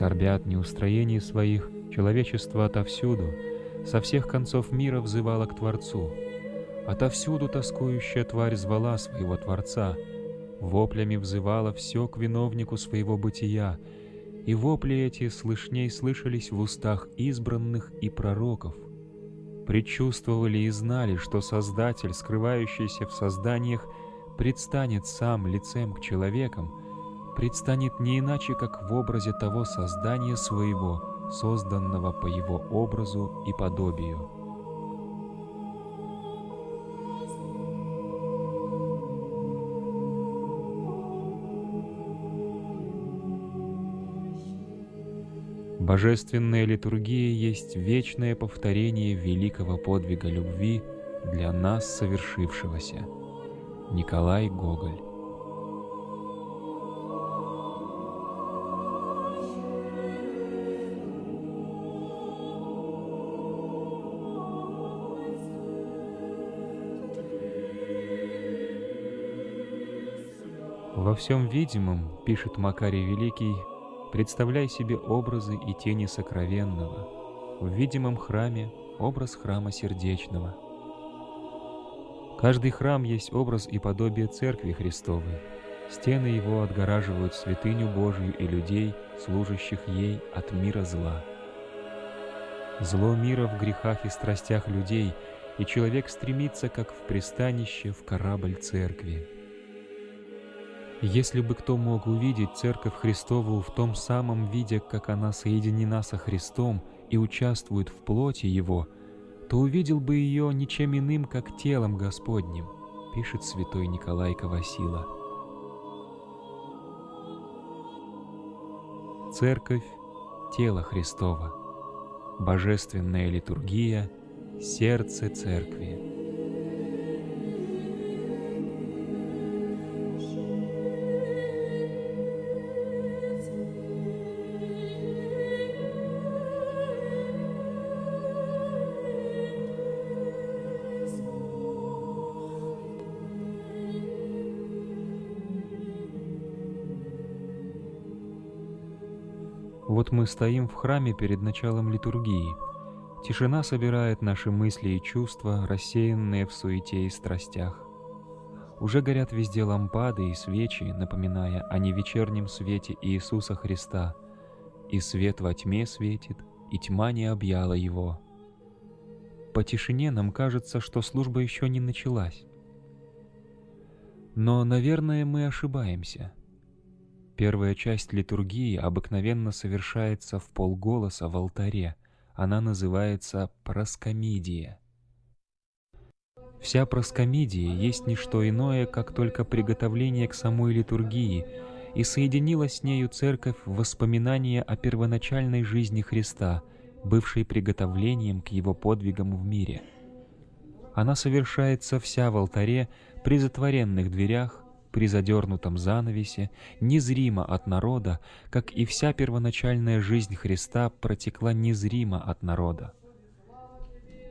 Скорбят неустроений своих, человечество отовсюду, со всех концов мира взывало к Творцу. Отовсюду тоскующая тварь звала своего Творца, воплями взывала все к виновнику своего бытия, и вопли эти слышней слышались в устах избранных и пророков. Предчувствовали и знали, что Создатель, скрывающийся в созданиях, предстанет сам лицем к человекам, предстанет не иначе, как в образе того создания своего, созданного по его образу и подобию. Божественная литургия есть вечное повторение великого подвига любви для нас совершившегося. Николай Гоголь всем видимом, пишет Макарий Великий, представляй себе образы и тени сокровенного. В видимом храме образ храма сердечного. Каждый храм есть образ и подобие Церкви Христовой. Стены его отгораживают святыню Божию и людей, служащих ей от мира зла. Зло мира в грехах и страстях людей, и человек стремится, как в пристанище, в корабль Церкви. Если бы кто мог увидеть Церковь Христову в том самом виде, как она соединена со Христом и участвует в плоти Его, то увидел бы ее ничем иным, как телом Господним, пишет святой Николай Кавасила. Церковь – тело Христова, божественная литургия – сердце Церкви. Вот мы стоим в храме перед началом литургии. Тишина собирает наши мысли и чувства, рассеянные в суете и страстях. Уже горят везде лампады и свечи, напоминая о невечернем свете Иисуса Христа. И свет во тьме светит, и тьма не объяла его. По тишине нам кажется, что служба еще не началась. Но, наверное, мы ошибаемся — Первая часть литургии обыкновенно совершается в полголоса в алтаре. Она называется проскомидия. Вся проскомидия есть не что иное, как только приготовление к самой литургии, и соединилась с нею церковь воспоминания о первоначальной жизни Христа, бывшей приготовлением к его подвигам в мире. Она совершается вся в алтаре при затворенных дверях, при задернутом занавесе, незримо от народа, как и вся первоначальная жизнь Христа протекла незримо от народа.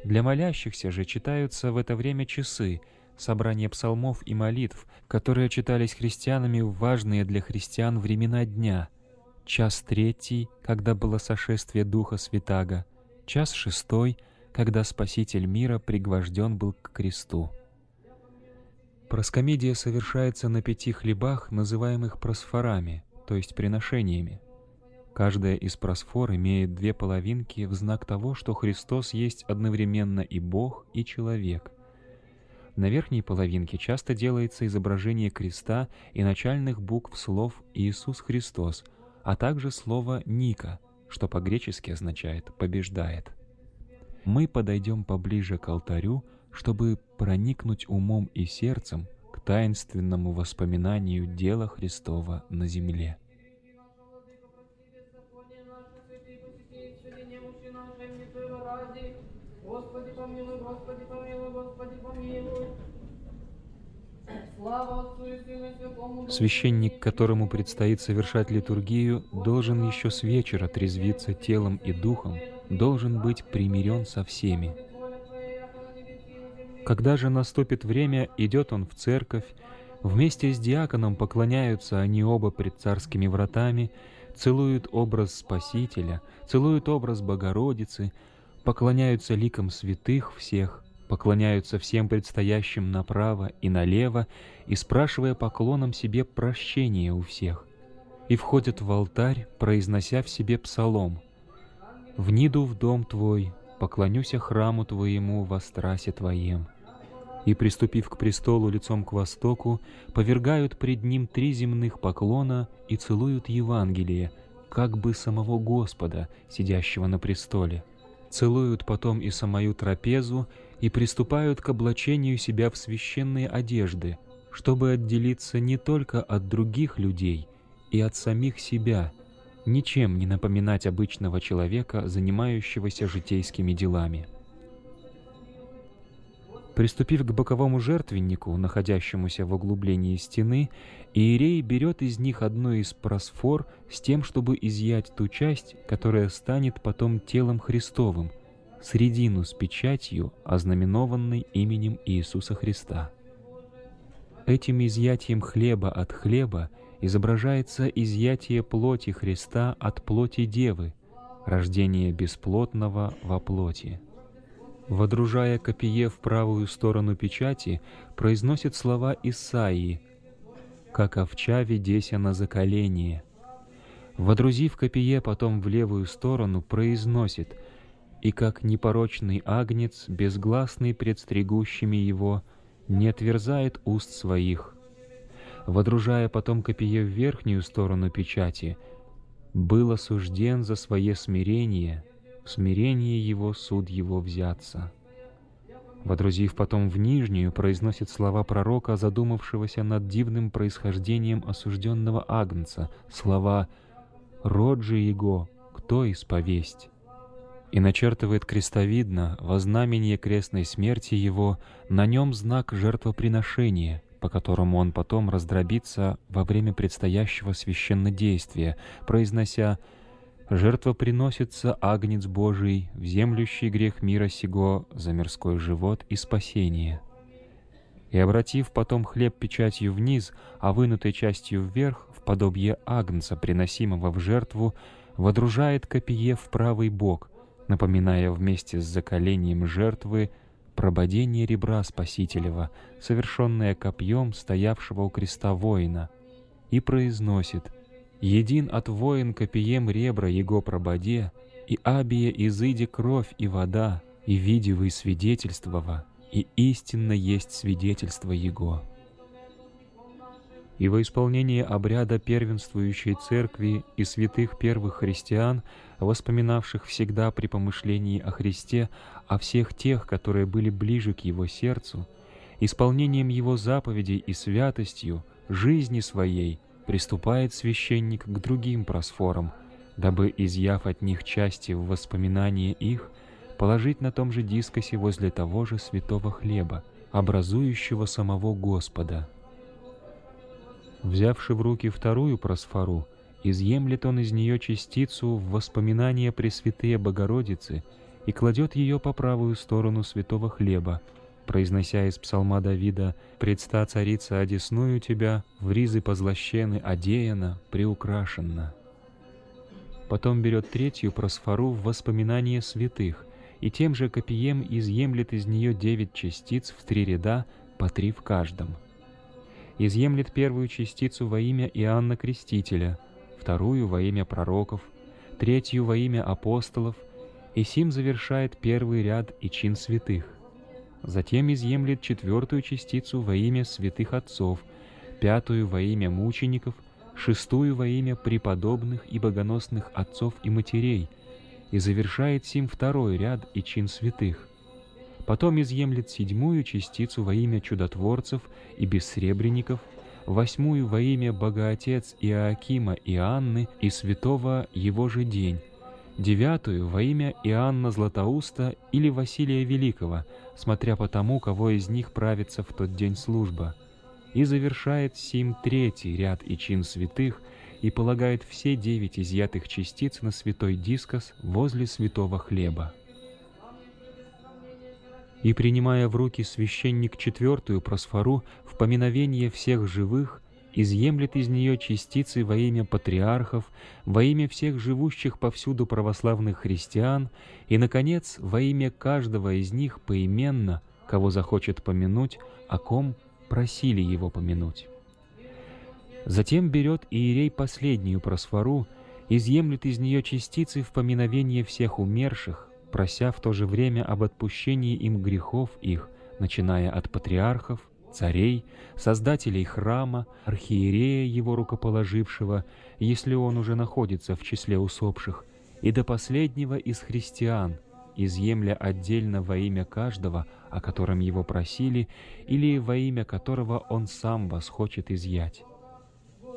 Для молящихся же читаются в это время часы, собрание псалмов и молитв, которые читались христианами в важные для христиан времена дня, час третий, когда было сошествие Духа Святаго, час шестой, когда Спаситель мира пригвожден был к кресту. Проскомидия совершается на пяти хлебах, называемых просфорами, то есть приношениями. Каждая из просфор имеет две половинки в знак того, что Христос есть одновременно и Бог, и человек. На верхней половинке часто делается изображение креста и начальных букв слов «Иисус Христос», а также слово «Ника», что по-гречески означает «побеждает». Мы подойдем поближе к алтарю, чтобы проникнуть умом и сердцем к таинственному воспоминанию дела Христова на земле. Священник, которому предстоит совершать литургию, должен еще с вечера трезвиться телом и духом, должен быть примирен со всеми, когда же наступит время, идет он в церковь, вместе с диаконом поклоняются они оба пред царскими вратами, целуют образ Спасителя, целуют образ Богородицы, поклоняются ликам святых всех, поклоняются всем предстоящим направо и налево и спрашивая поклоном себе прощения у всех, и входят в алтарь, произнося в себе псалом. «Вниду в дом Твой, поклонюся храму Твоему во страсе Твоем» и, приступив к престолу лицом к востоку, повергают пред ним три земных поклона и целуют Евангелие, как бы самого Господа, сидящего на престоле. Целуют потом и самую трапезу и приступают к облачению себя в священные одежды, чтобы отделиться не только от других людей и от самих себя, ничем не напоминать обычного человека, занимающегося житейскими делами. Приступив к боковому жертвеннику, находящемуся в углублении стены, Иерей берет из них одну из просфор с тем, чтобы изъять ту часть, которая станет потом телом Христовым, средину с печатью, ознаменованной именем Иисуса Христа. Этим изъятием хлеба от хлеба изображается изъятие плоти Христа от плоти Девы, рождение бесплотного во плоти. Водружая копье в правую сторону печати, произносит слова Исаии «Как овча ведеся на заколение». Водрузив копье потом в левую сторону, произносит «И как непорочный агнец, безгласный пред стригущими его, не отверзает уст своих». Водружая потом копье в верхнюю сторону печати, «Был осужден за свое смирение, в смирении его суд его взяться». Водрузив потом в нижнюю, произносит слова пророка, задумавшегося над дивным происхождением осужденного Агнца, слова «Род же его, кто исповесть?» и начертывает крестовидно во знамение крестной смерти его, на нем знак жертвоприношения, по которому он потом раздробится во время предстоящего священнодействия, произнося «Священнодействие» Жертва приносится Агнец Божий, вземлющий грех мира сего за мирской живот и спасение. И обратив потом хлеб печатью вниз, а вынутой частью вверх, в подобие Агнца, приносимого в жертву, водружает копье в правый бок, напоминая вместе с заколением жертвы прободение ребра Спасителева, совершенное копьем стоявшего у креста воина, и произносит — Един от воин копием ребра его прободе, и абия изыди кровь и вода, и видивый свидетельствова, и истинно есть свидетельство его. И во исполнение обряда первенствующей церкви и святых первых христиан, воспоминавших всегда при помышлении о Христе, о всех тех, которые были ближе к Его сердцу, исполнением Его заповедей и святостью, жизни своей — приступает священник к другим просфорам, дабы, изъяв от них части в воспоминание их, положить на том же дискосе возле того же святого хлеба, образующего самого Господа. Взявши в руки вторую просфору, изъемлет он из нее частицу в воспоминание Пресвятые Богородицы и кладет ее по правую сторону святого хлеба, произнося из псалма Давида «Предста царица одесную тебя, в ризы позлощены, одеяна, приукрашена». Потом берет третью просфору в воспоминание святых, и тем же копием изъемлет из нее девять частиц в три ряда, по три в каждом. Изъемлет первую частицу во имя Иоанна Крестителя, вторую во имя пророков, третью во имя апостолов, и сим завершает первый ряд и чин святых затем изъемлет четвертую частицу во имя святых отцов, пятую во имя мучеников, шестую во имя преподобных и богоносных отцов и матерей, и завершает сим второй ряд и чин святых. Потом изъемлет седьмую частицу во имя чудотворцев и бессребренников, восьмую во имя Богоотец Иоакима и Анны и святого его же день, девятую во имя Иоанна Златоуста или Василия Великого, смотря по тому, кого из них правится в тот день служба, и завершает сим третий ряд и чин святых и полагает все девять изъятых частиц на святой дискос возле святого хлеба. И, принимая в руки священник четвертую просфору в поминовение всех живых, изъемлет из нее частицы во имя патриархов, во имя всех живущих повсюду православных христиан и, наконец, во имя каждого из них поименно, кого захочет помянуть, о ком просили его помянуть. Затем берет Иерей последнюю просфору, изъемлет из нее частицы в поминовение всех умерших, прося в то же время об отпущении им грехов их, начиная от патриархов, царей, создателей храма, архиерея его рукоположившего, если он уже находится в числе усопших, и до последнего из христиан, изъемля отдельно во имя каждого, о котором его просили, или во имя которого он сам вас хочет изъять.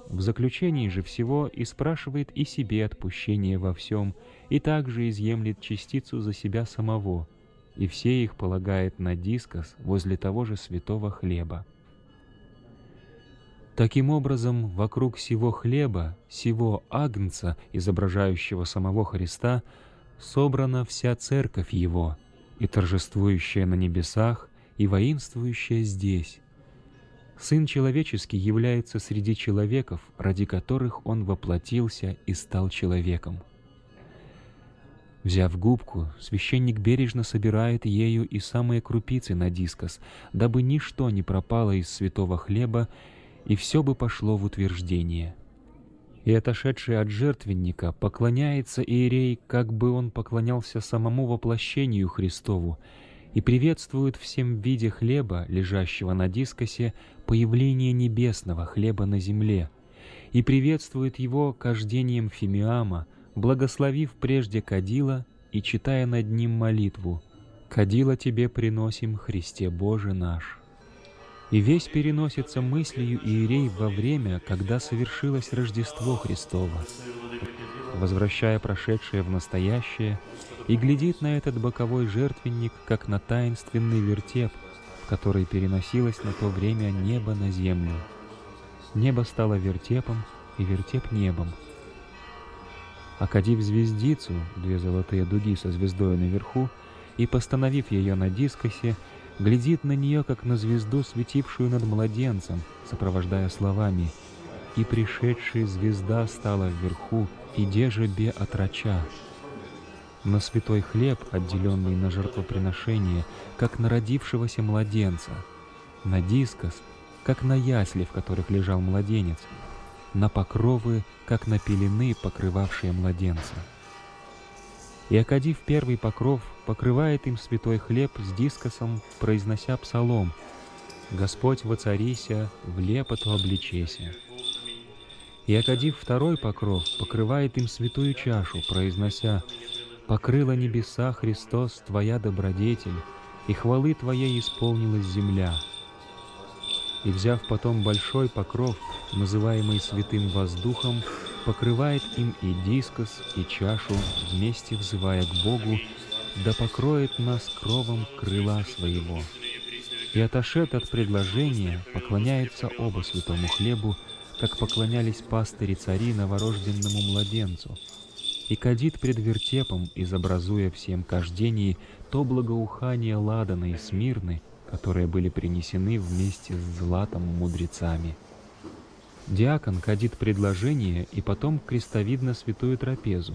В заключении же всего и спрашивает и себе отпущение во всем, и также изъемлет частицу за себя самого, и все их полагает на дискос возле того же святого хлеба. Таким образом, вокруг сего хлеба, сего агнца, изображающего самого Христа, собрана вся церковь Его, и торжествующая на небесах, и воинствующая здесь. Сын человеческий является среди человеков, ради которых Он воплотился и стал человеком. Взяв губку, священник бережно собирает ею и самые крупицы на дискос, дабы ничто не пропало из святого хлеба, и все бы пошло в утверждение. И отошедший от жертвенника поклоняется Иерей, как бы он поклонялся самому воплощению Христову, и приветствует всем виде хлеба, лежащего на дискосе, появление небесного хлеба на земле, и приветствует его кождением фимиама, благословив прежде кадила и читая над ним молитву «Кадила тебе приносим, Христе Боже наш». И весь переносится мыслью Иерей во время, когда совершилось Рождество Христово, возвращая прошедшее в настоящее, и глядит на этот боковой жертвенник, как на таинственный вертеп, в который переносилось на то время небо на землю. Небо стало вертепом, и вертеп небом — окадив звездицу, две золотые дуги со звездой наверху, и, постановив ее на дискосе, глядит на нее, как на звезду, светившую над младенцем, сопровождая словами «И пришедшая звезда стала вверху, и деже бе отрача». Святой хлеб, отделенный на жертвоприношение, как на родившегося младенца, на дискос, как на ясли, в которых лежал младенец, на покровы, как на пелены, покрывавшие младенца. И, окадив первый покров, покрывает им святой хлеб с дискосом, произнося псалом «Господь воцарися, в лепоту обличеся». И, окадив второй покров, покрывает им святую чашу, произнося «Покрыла небеса Христос, Твоя добродетель, и хвалы Твоей исполнилась земля» и, взяв потом большой покров, называемый святым воздухом, покрывает им и дискос, и чашу, вместе взывая к Богу, да покроет нас кровом крыла своего. И отошед от предложения, поклоняется оба святому хлебу, как поклонялись пастыри цари новорожденному младенцу, и кадит пред вертепом, изобразуя всем кождении то благоухание ладана и смирны, которые были принесены вместе с златом мудрецами. Диакон кадит предложение и потом крестовидно святую трапезу.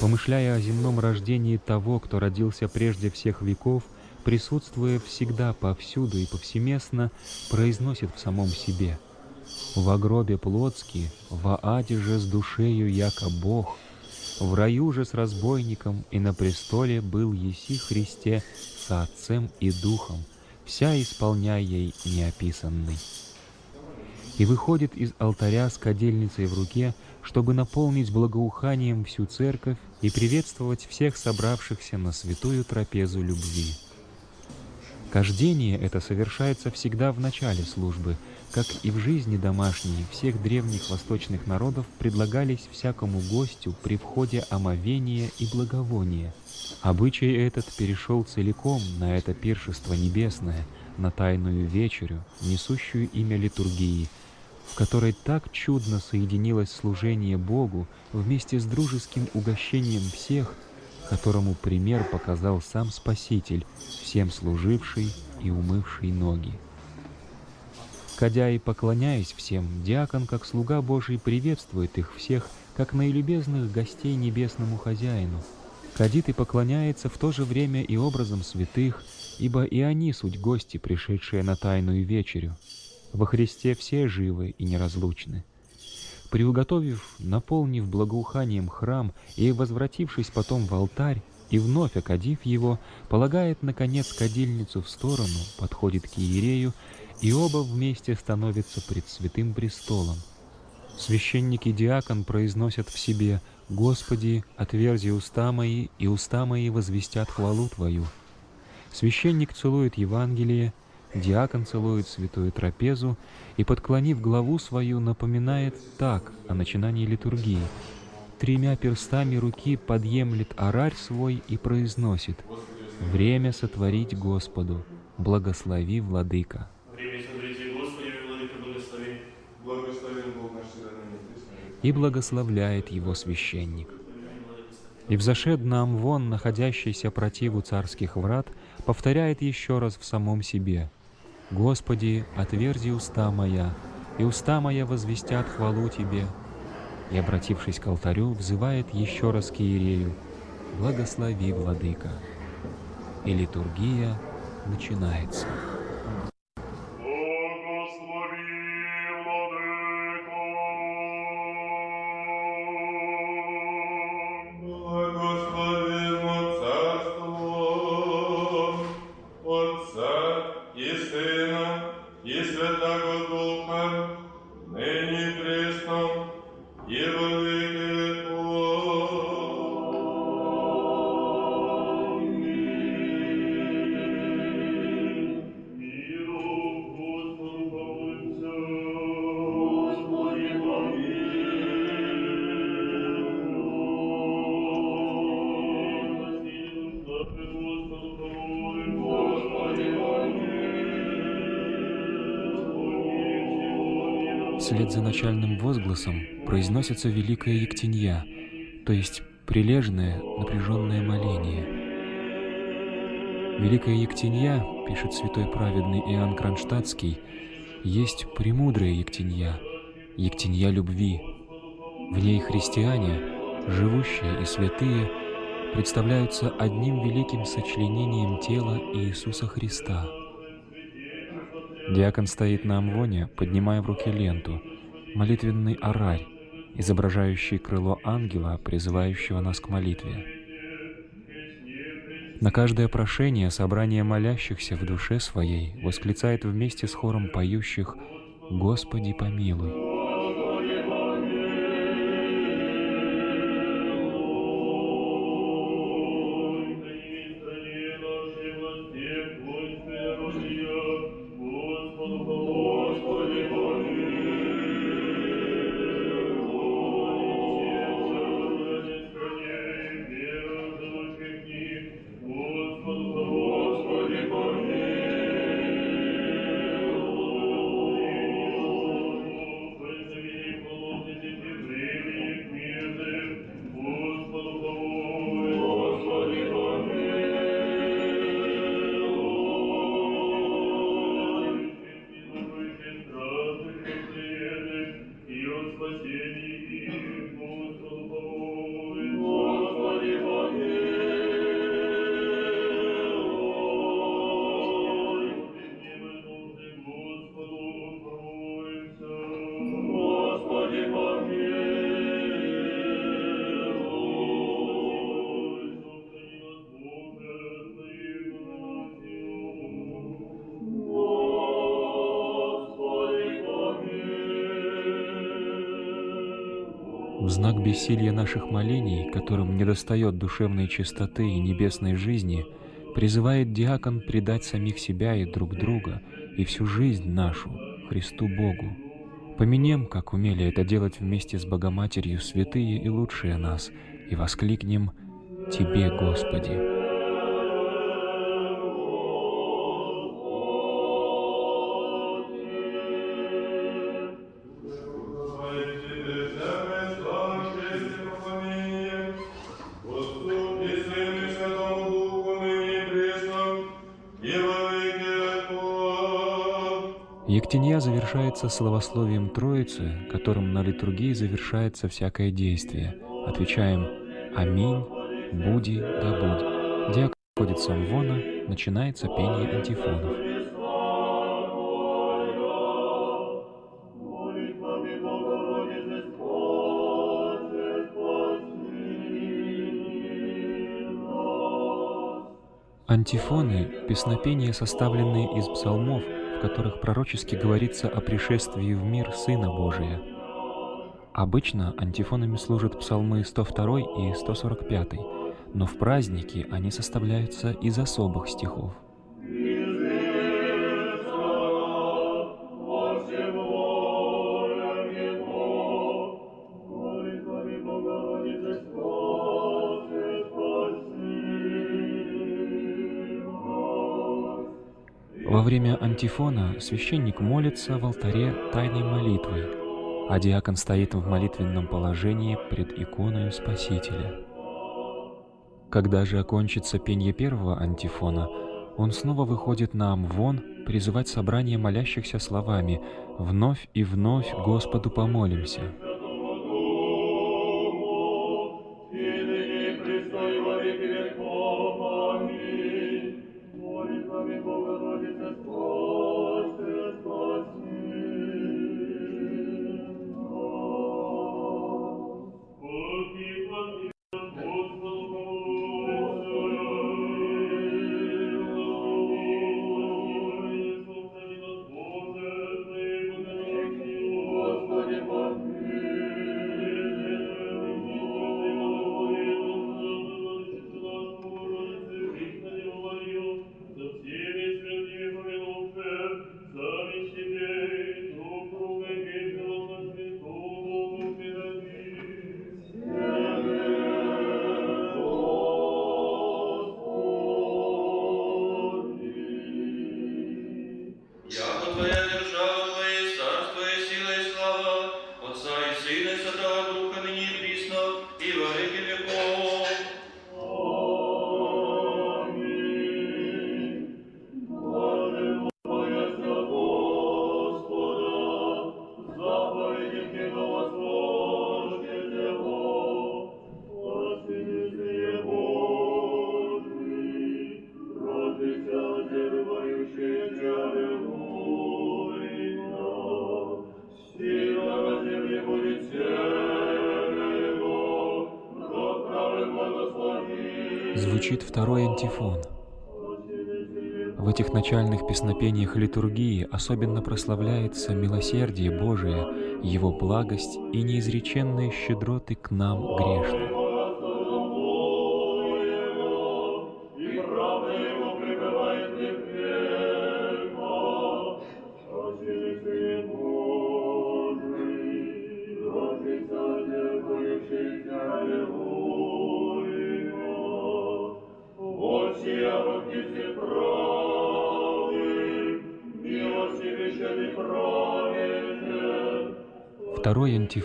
Помышляя о земном рождении того, кто родился прежде всех веков, присутствуя всегда повсюду и повсеместно, произносит в самом себе «В гробе плотски, в аде же с душею яко Бог, в раю же с разбойником и на престоле был еси Христе со Отцем и Духом, вся исполняя ей неописанный. И выходит из алтаря с кадильницей в руке, чтобы наполнить благоуханием всю церковь и приветствовать всех собравшихся на святую трапезу любви. Кождение это совершается всегда в начале службы, как и в жизни домашней всех древних восточных народов предлагались всякому гостю при входе омовения и благовония. Обычай этот перешел целиком на это пиршество небесное, на тайную вечерю, несущую имя литургии, в которой так чудно соединилось служение Богу вместе с дружеским угощением всех, которому пример показал сам Спаситель, всем служивший и умывший ноги. Входя и поклоняясь всем, диакон, как слуга Божий, приветствует их всех, как наилюбезных гостей небесному хозяину. Кадит и поклоняется в то же время и образом святых, ибо и они суть гости, пришедшие на тайную вечерю. Во Христе все живы и неразлучны. Приуготовив, наполнив благоуханием храм и возвратившись потом в алтарь, и вновь окадив его, полагает, наконец, кадильницу в сторону, подходит к иерею, и оба вместе становятся пред святым престолом. Священник и диакон произносят в себе «Господи, отверзи уста мои, и уста мои возвестят хвалу Твою». Священник целует Евангелие, диакон целует святую трапезу и, подклонив главу свою, напоминает так о начинании литургии. Тремя перстами руки подъемлет орарь свой и произносит «Время сотворить Господу, благослови, Владыка». И благословляет его священник. И взошед нам вон, находящийся противу царских врат, повторяет еще раз в самом себе «Господи, отверзи уста моя, и уста моя возвестят хвалу Тебе». И, обратившись к алтарю, взывает еще раз к Иерею «Благослови, Владыка». И литургия начинается. Вслед за начальным возгласом произносится Великая Ектенья, то есть прилежное, напряженное моление. Великая Ектенья, пишет святой праведный Иоанн Кронштадтский, есть премудрая Ектенья, Ектенья любви. В ней христиане, живущие и святые, представляются одним великим сочленением тела Иисуса Христа – Диакон стоит на амвоне, поднимая в руки ленту, молитвенный орарь, изображающий крыло ангела, призывающего нас к молитве. На каждое прошение собрание молящихся в душе своей восклицает вместе с хором поющих «Господи помилуй». Бессилия наших молений, которым недостает душевной чистоты и небесной жизни, призывает диакон предать самих себя и друг друга и всю жизнь нашу Христу Богу. Помянем, как умели это делать вместе с Богоматерью святые и лучшие нас, и воскликнем «Тебе, Господи!» Завершается словословием Троицы, которым на литургии завершается всякое действие. Отвечаем «Аминь, буди да будь». Диакон входит с амвона, начинается пение антифонов. Антифоны — песнопения, составленные из псалмов, в которых пророчески говорится о пришествии в мир Сына Божия. Обычно антифонами служат псалмы 102 и 145, но в праздники они составляются из особых стихов. Антифона священник молится в алтаре тайной молитвой, а диакон стоит в молитвенном положении пред иконой Спасителя. Когда же окончится пение первого антифона, он снова выходит на амвон призывать собрание молящихся словами «Вновь и вновь Господу помолимся». Звучит второй антифон. В этих начальных песнопениях литургии особенно прославляется милосердие Божие, Его благость и неизреченные щедроты к нам грешным.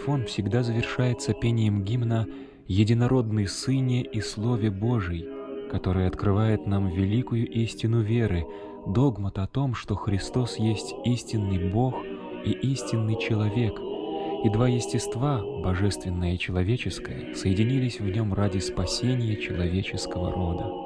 Антифон всегда завершается пением гимна «Единородный Сыне и Слове Божий», который открывает нам великую истину веры, догмат о том, что Христос есть истинный Бог и истинный человек, и два естества, божественное и человеческое, соединились в нем ради спасения человеческого рода.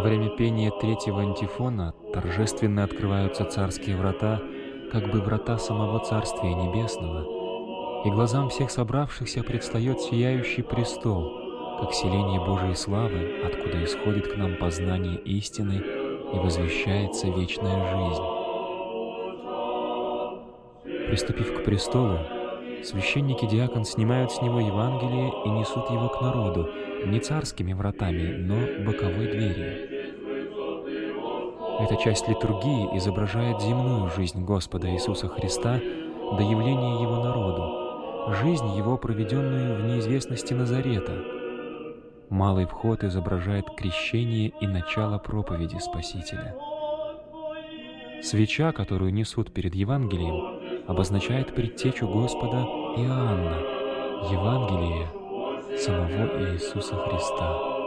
Во время пения третьего антифона торжественно открываются царские врата, как бы врата самого Царствия Небесного, и глазам всех собравшихся предстает сияющий престол, как селение Божией славы, откуда исходит к нам познание истины и возвещается вечная жизнь. Приступив к престолу, священники диакон снимают с него Евангелие и несут его к народу, не царскими вратами, но боковой дверью. Эта часть литургии изображает земную жизнь Господа Иисуса Христа до явления Его народу, жизнь Его, проведенную в неизвестности Назарета. Малый вход изображает крещение и начало проповеди Спасителя. Свеча, которую несут перед Евангелием, обозначает предтечу Господа Иоанна, Евангелие самого Иисуса Христа.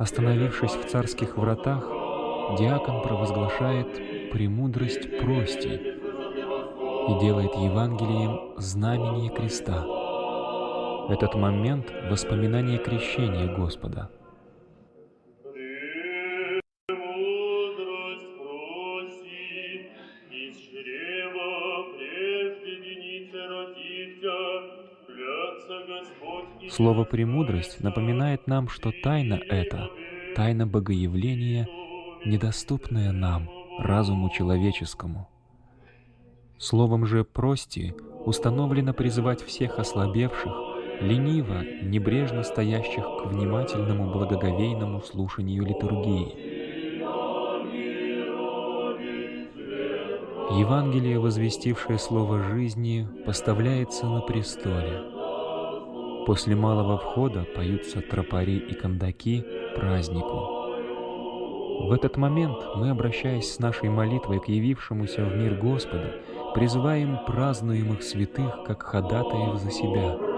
Остановившись в царских вратах, диакон провозглашает «премудрость прости» и делает Евангелием знамение креста. Этот момент — воспоминание крещения Господа — Слово «премудрость» напоминает нам, что тайна эта, тайна Богоявления, недоступная нам, разуму человеческому. Словом же «прости» установлено призывать всех ослабевших, лениво, небрежно стоящих к внимательному благоговейному слушанию литургии. Евангелие, возвестившее слово жизни, поставляется на престоле — После малого входа поются тропари и кондаки празднику. В этот момент мы, обращаясь с нашей молитвой к явившемуся в мир Господу, призываем празднуемых святых как ходатаев за себя —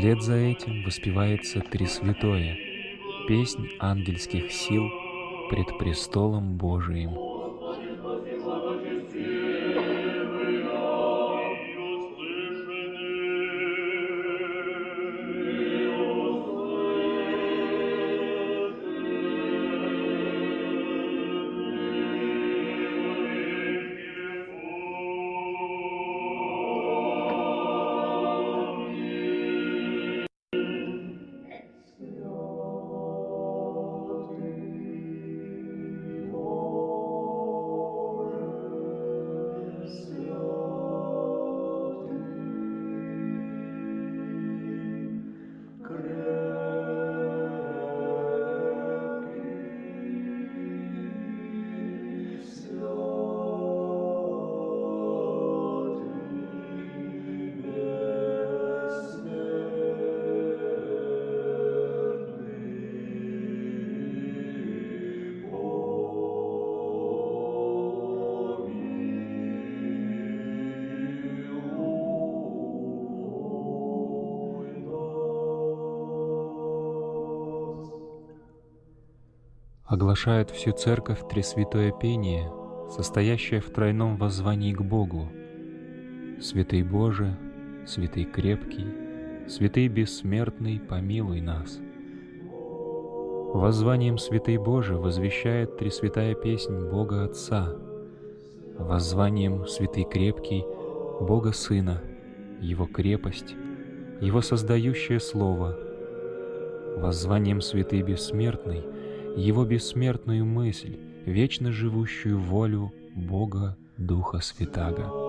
Вслед за этим воспевается Тресвятое, песнь ангельских сил пред престолом Божиим. Оглашает всю церковь Тресвятое пение, состоящее в тройном воззвании к Богу. Святый Боже, Святый крепкий, Святый бессмертный, помилуй нас. Воззванием Святый Боже возвещает Тресвятая песнь Бога Отца, воззванием Святый крепкий Бога Сына, Его крепость, Его создающее Слово, воззванием Святый Бессмертный — его бессмертную мысль, вечно живущую волю Бога Духа Святаго.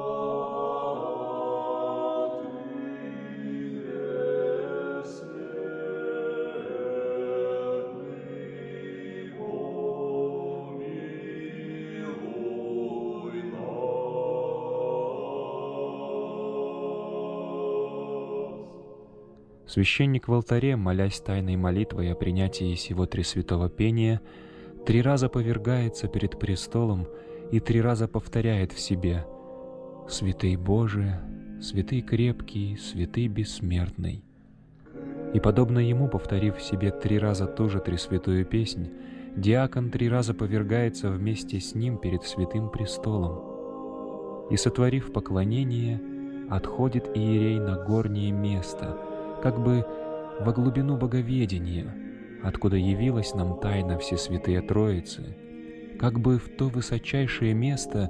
Священник в алтаре, молясь тайной молитвой о принятии сего Тресвятого пения, три раза повергается перед престолом и три раза повторяет в себе «Святый Боже, святый крепкий, святый бессмертный». И, подобно ему, повторив в себе три раза ту же Тресвятую песнь, диакон три раза повергается вместе с ним перед святым престолом. И, сотворив поклонение, отходит иерей на горнее место — как бы во глубину боговедения, откуда явилась нам тайна Всесвятые Троицы, как бы в то высочайшее место,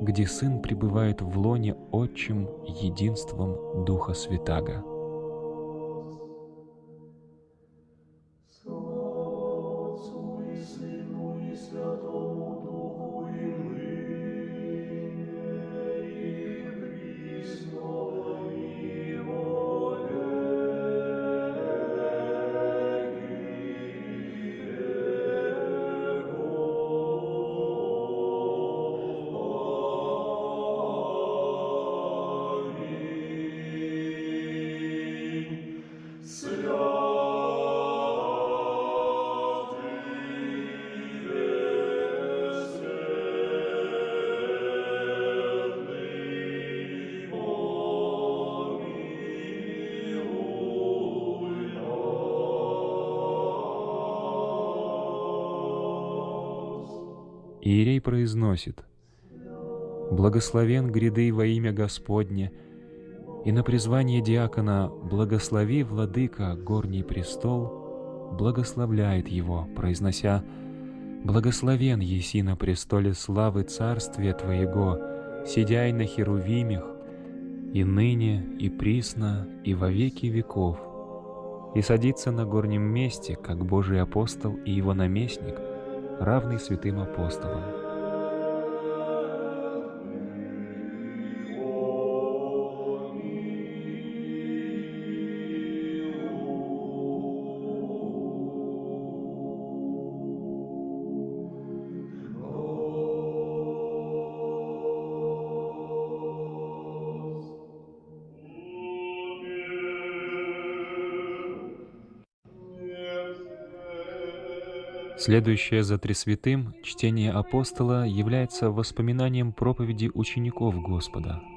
где Сын пребывает в лоне отчим единством Духа Святаго. Произносит «Благословен гряды во имя Господне», и на призвание диакона «Благослови, владыка, горний престол», благословляет его, произнося «Благословен еси на престоле славы царствия Твоего, сидяй на херувимях, и ныне, и присно, и во веки веков, и садится на горнем месте, как Божий апостол и его наместник — равный святым апостолам. Следующее за Тресвятым чтение апостола является воспоминанием проповеди учеников Господа –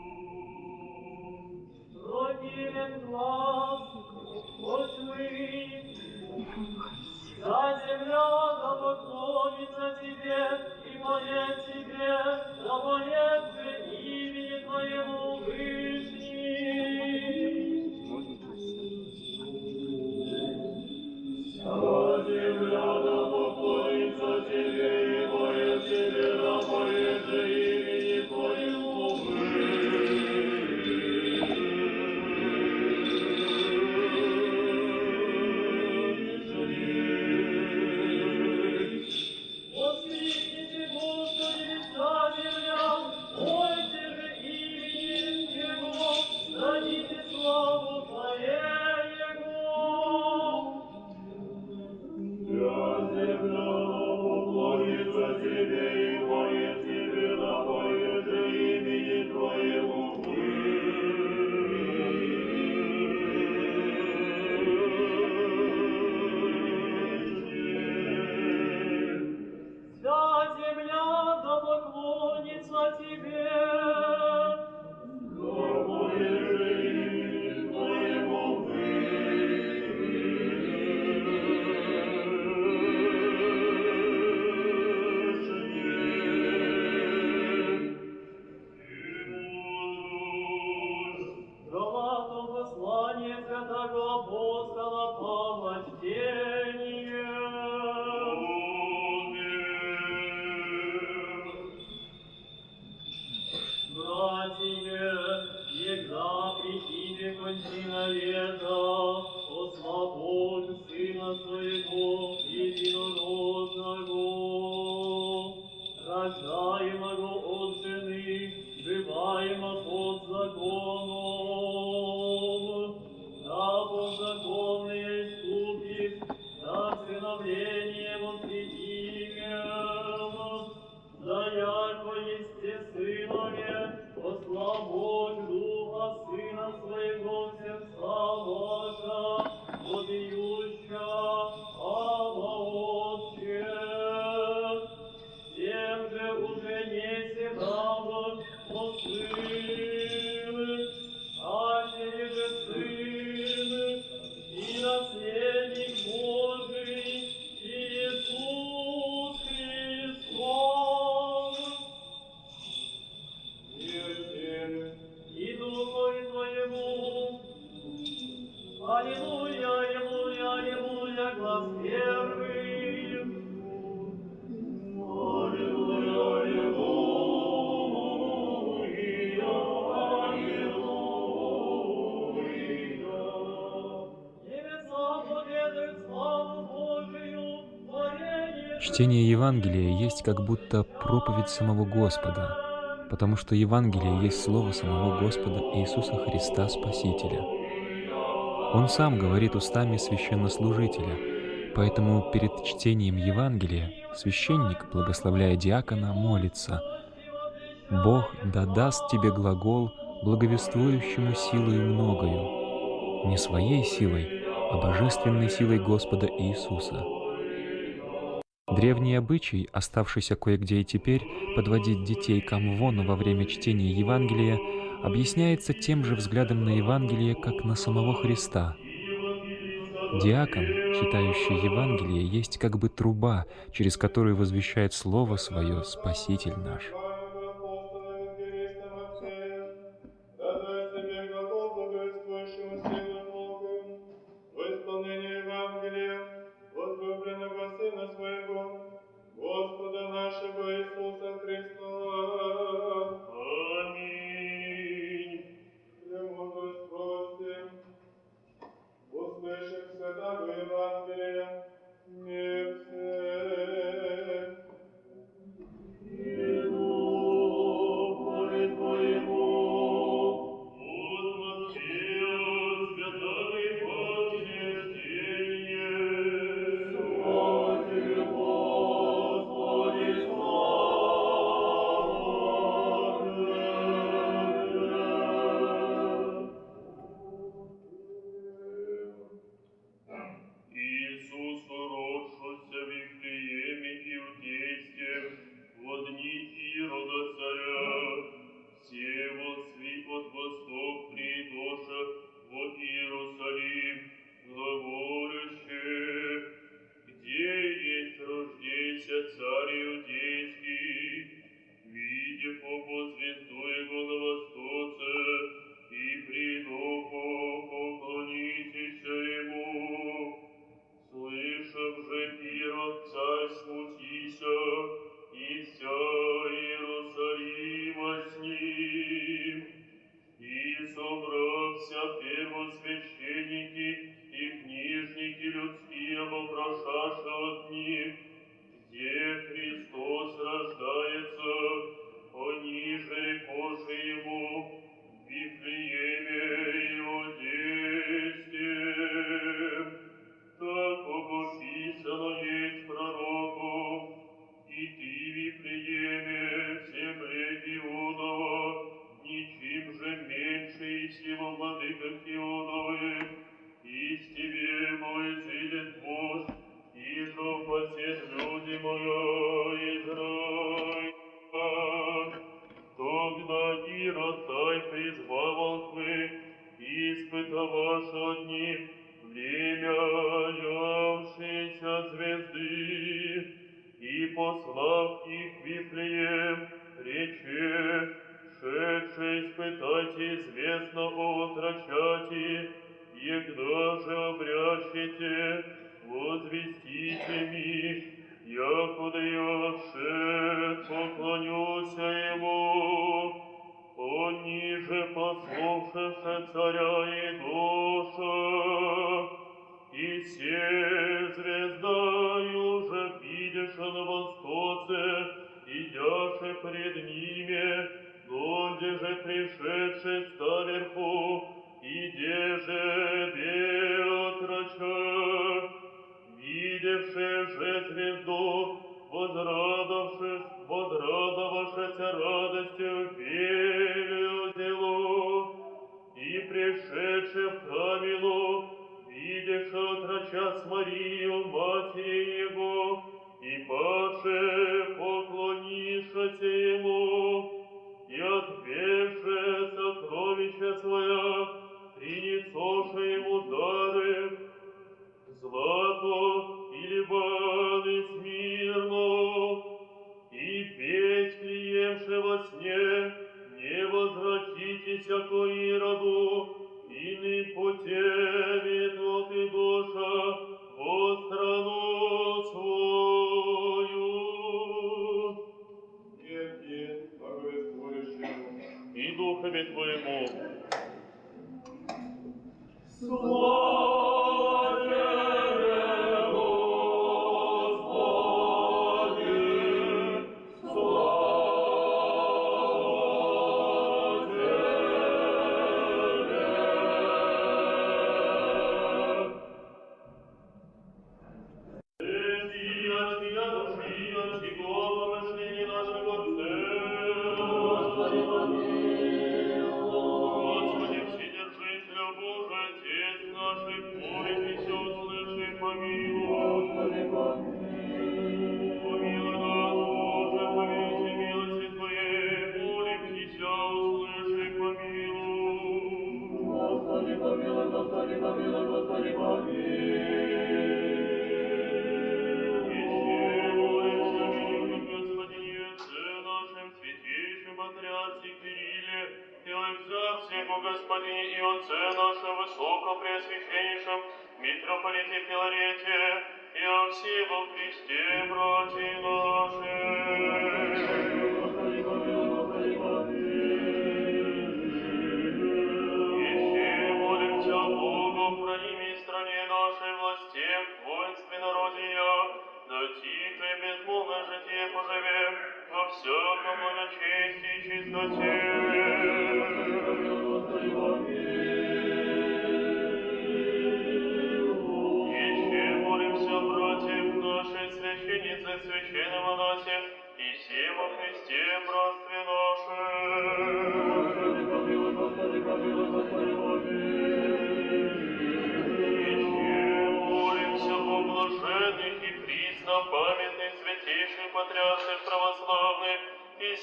Чтение Евангелия есть как будто проповедь самого Господа, потому что Евангелие есть слово самого Господа Иисуса Христа Спасителя. Он сам говорит устами священнослужителя, поэтому перед чтением Евангелия священник, благословляя диакона, молится «Бог да даст тебе глагол, благовествующему силою многою, не своей силой, а божественной силой Господа Иисуса». Древний обычай, оставшийся кое-где и теперь, подводить детей к амвону во время чтения Евангелия, объясняется тем же взглядом на Евангелие, как на самого Христа. Диакон, читающий Евангелие, есть как бы труба, через которую возвещает Слово Свое Спаситель наш. вас одни, время явшейся звезды, и послав всяком благочестии и чистоте.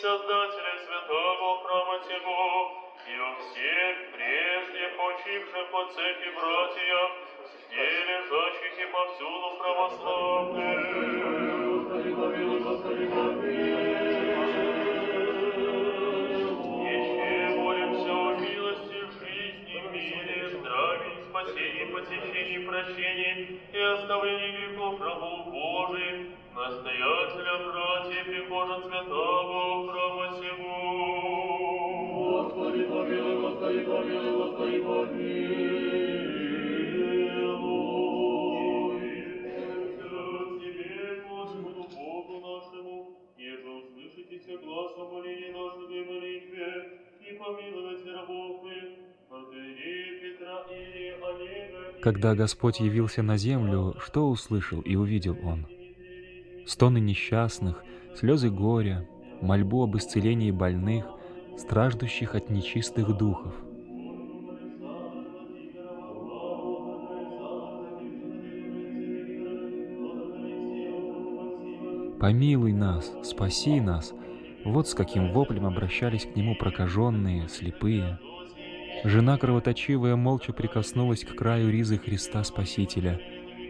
Создателях святого храма сего, и о всех прежде почивших по церкви братьях, где повсюду православных. Спасении, посещении, прощении и оставлении грехов рабов Божиих, настоятеля братьев и Божа святого храма сего. Когда Господь явился на землю, что услышал и увидел Он? Стоны несчастных, слезы горя, мольбу об исцелении больных, страждущих от нечистых духов. «Помилуй нас, спаси нас!» Вот с каким воплем обращались к Нему прокаженные, слепые. Жена кровоточивая молча прикоснулась к краю ризы Христа Спасителя.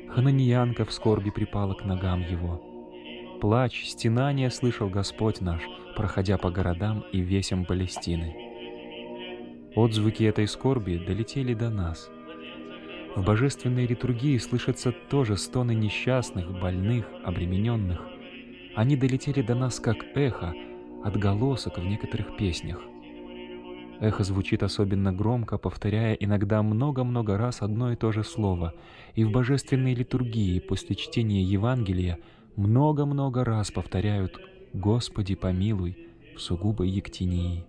Хананиянка в скорби припала к ногам Его. Плач, стенание слышал Господь наш, проходя по городам и весям Палестины. Отзвуки этой скорби долетели до нас. В божественной литургии слышатся тоже стоны несчастных, больных, обремененных. Они долетели до нас как эхо, отголосок в некоторых песнях. Эхо звучит особенно громко, повторяя иногда много-много раз одно и то же слово. И в божественной литургии после чтения Евангелия много-много раз повторяют «Господи, помилуй» в сугубой ектинии.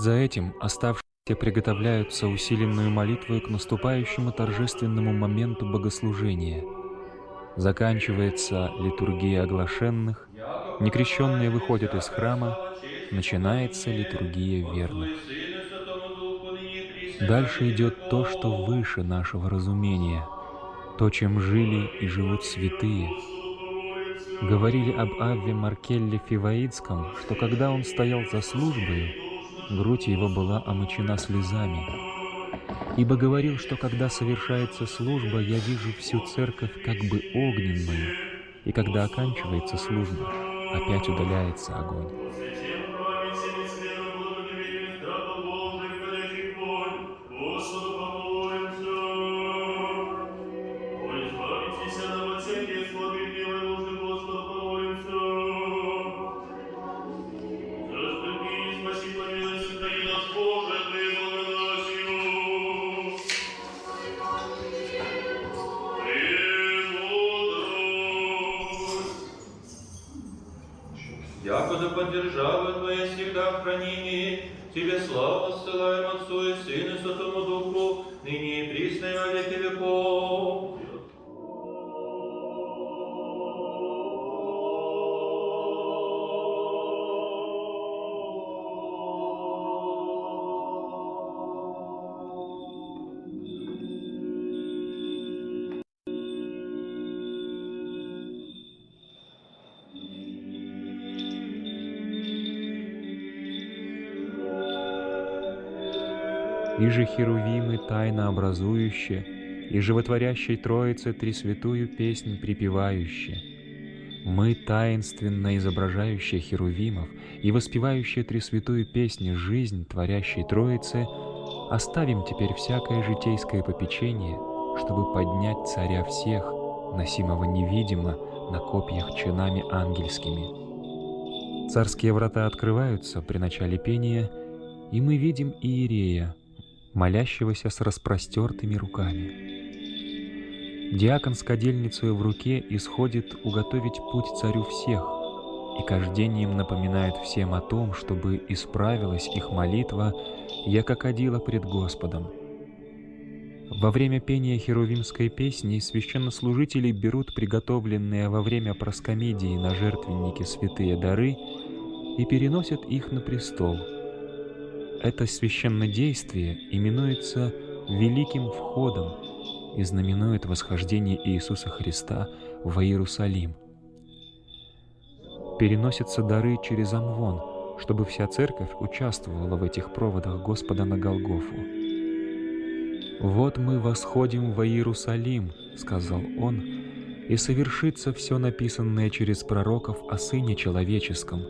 Вслед за этим оставшиеся приготовляются усиленную молитвой к наступающему торжественному моменту богослужения. Заканчивается литургия оглашенных, некрещенные выходят из храма, начинается литургия верных. Дальше идет то, что выше нашего разумения, то, чем жили и живут святые. Говорили об Авве Маркелле Фиваидском, что когда он стоял за службою, грудь его была омочена слезами. Ибо говорил, что когда совершается служба, я вижу всю церковь как бы огненную, и когда оканчивается служба, опять удаляется огонь. И же херувимы тайно образующие, и животворящей Троице Тресвятую песнь припевающие. Мы, таинственно изображающие херувимов и воспевающие Тресвятую песнь жизнь творящей Троицы, оставим теперь всякое житейское попечение, чтобы поднять царя всех, носимого невидимо на копьях чинами ангельскими. Царские врата открываются при начале пения, и мы видим Иерея, молящегося с распростертыми руками. Диакон с кадильницей в руке исходит уготовить путь царю всех, и кождением напоминают всем о том, чтобы исправилась их молитва, яко кадила пред Господом. Во время пения херувимской песни священнослужители берут приготовленные во время проскомедии на жертвеннике святые дары и переносят их на престол. Это священнодействие именуется «великим входом» и знаменует восхождение Иисуса Христа в Иерусалим. Переносятся дары через Амвон, чтобы вся церковь участвовала в этих проводах Господа на Голгофу. «Вот мы восходим в Иерусалим», — сказал он, «и совершится все написанное через пророков о Сыне Человеческом,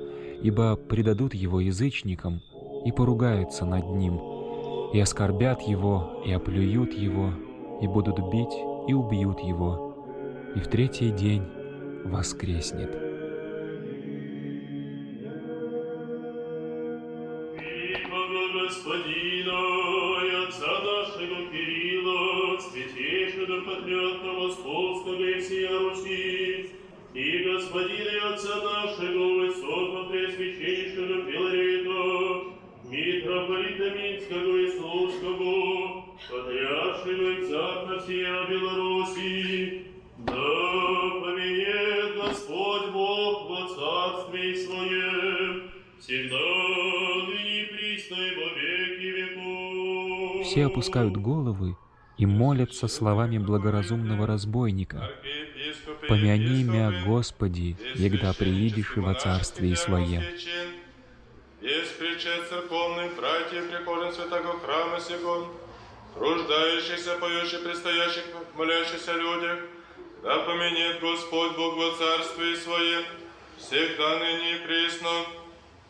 ибо предадут Его язычникам и поругаются над Ним, и оскорбят Его, и оплюют Его, и будут бить, и убьют Его, и в третий день воскреснет». Господина и Отца нашего Кирилла, святейшего патриарха Московского и всея Руси, и Господина и Отца нашего экзарха всея Беларуси, да поменяет Господь Бог во Царстве Своем, всегда ныне и присно и во веки веков. Все опускают головы и молятся словами благоразумного разбойника. «Помяни мя, Господи, егда приидешь и во Царстве Своем». Есть причет церковных братьев, прихожан святого храма сего, труждающихся, поющих, предстоящих, молящихся людях, да поменет Господь Бог во Царстве Своем, всегда ныне и присно,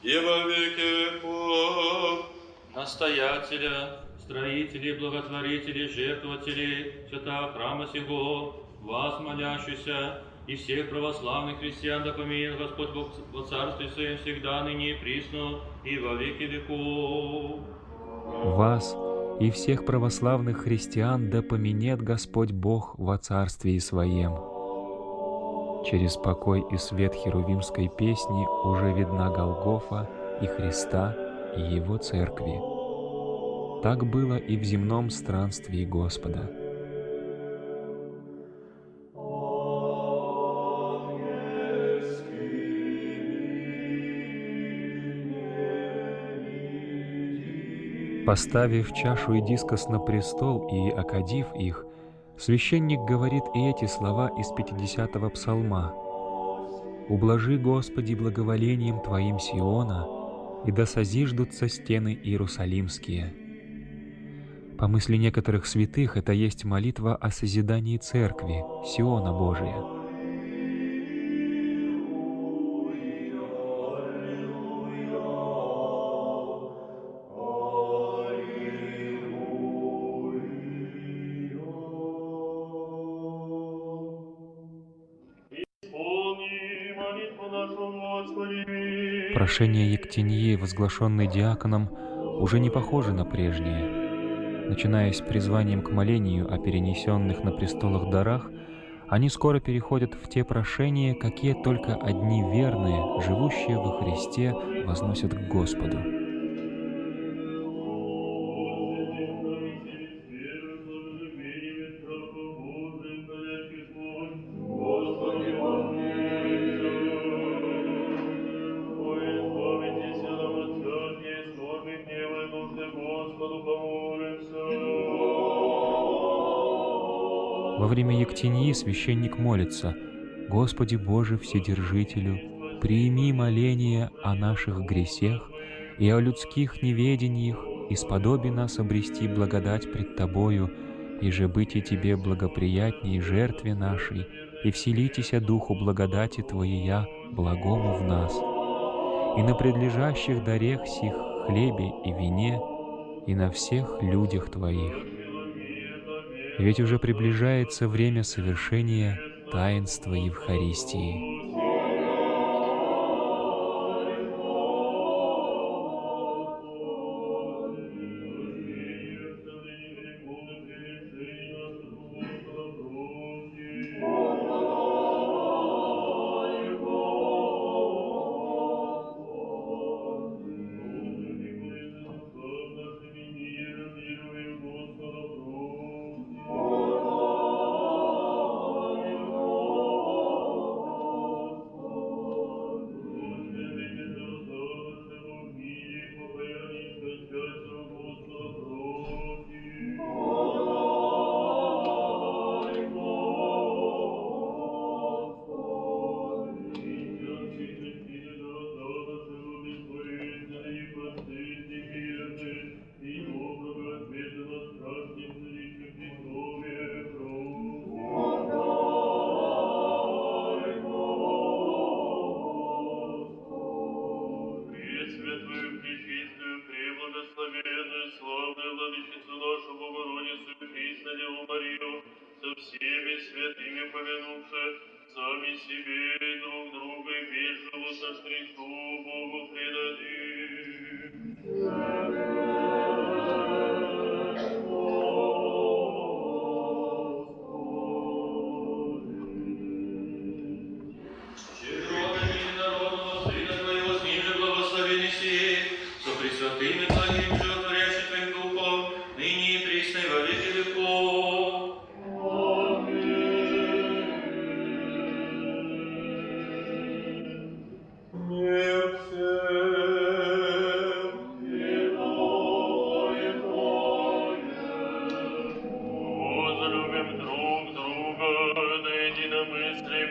и во веки веков. настоятеля, строителей, благотворителей, жертвователей святого храма сего, вас, молящихся, и всех православных христиан, да помилует Господь Бог во Царстве Своем всегда, ныне и присно, и во веки веков. Вас и всех православных христиан да поменет Господь Бог во Царстве Своем. Через покой и свет херувимской песни уже видна Голгофа и Христа, и Его Церкви. Так было и в земном странстве Господа. Поставив чашу и дискос на престол и окадив их, священник говорит и эти слова из 50-го псалма. «Ублажи, Господи, благоволением Твоим Сиона, и да созиждутся стены Иерусалимские». По мысли некоторых святых, это есть молитва о созидании Церкви, Сиона Божия. Прошения Ектеньи, возглашенные диаконом, уже не похожи на прежние. Начиная с призванием к молению о перенесенных на престолах дарах, они скоро переходят в те прошения, какие только одни верные, живущие во Христе, возносят к Господу. Время Ектеньи священник молится «Господи Боже Вседержителю, приими моление о наших гресех и о людских неведениях, и сподоби нас обрести благодать пред Тобою, и же быть и Тебе благоприятней жертве нашей, и вселитеся Духу благодати Твоея, благому в нас. И на предлежащих дарех сих хлебе и вине, и на всех людях Твоих. Ведь уже приближается время совершения таинства Евхаристии.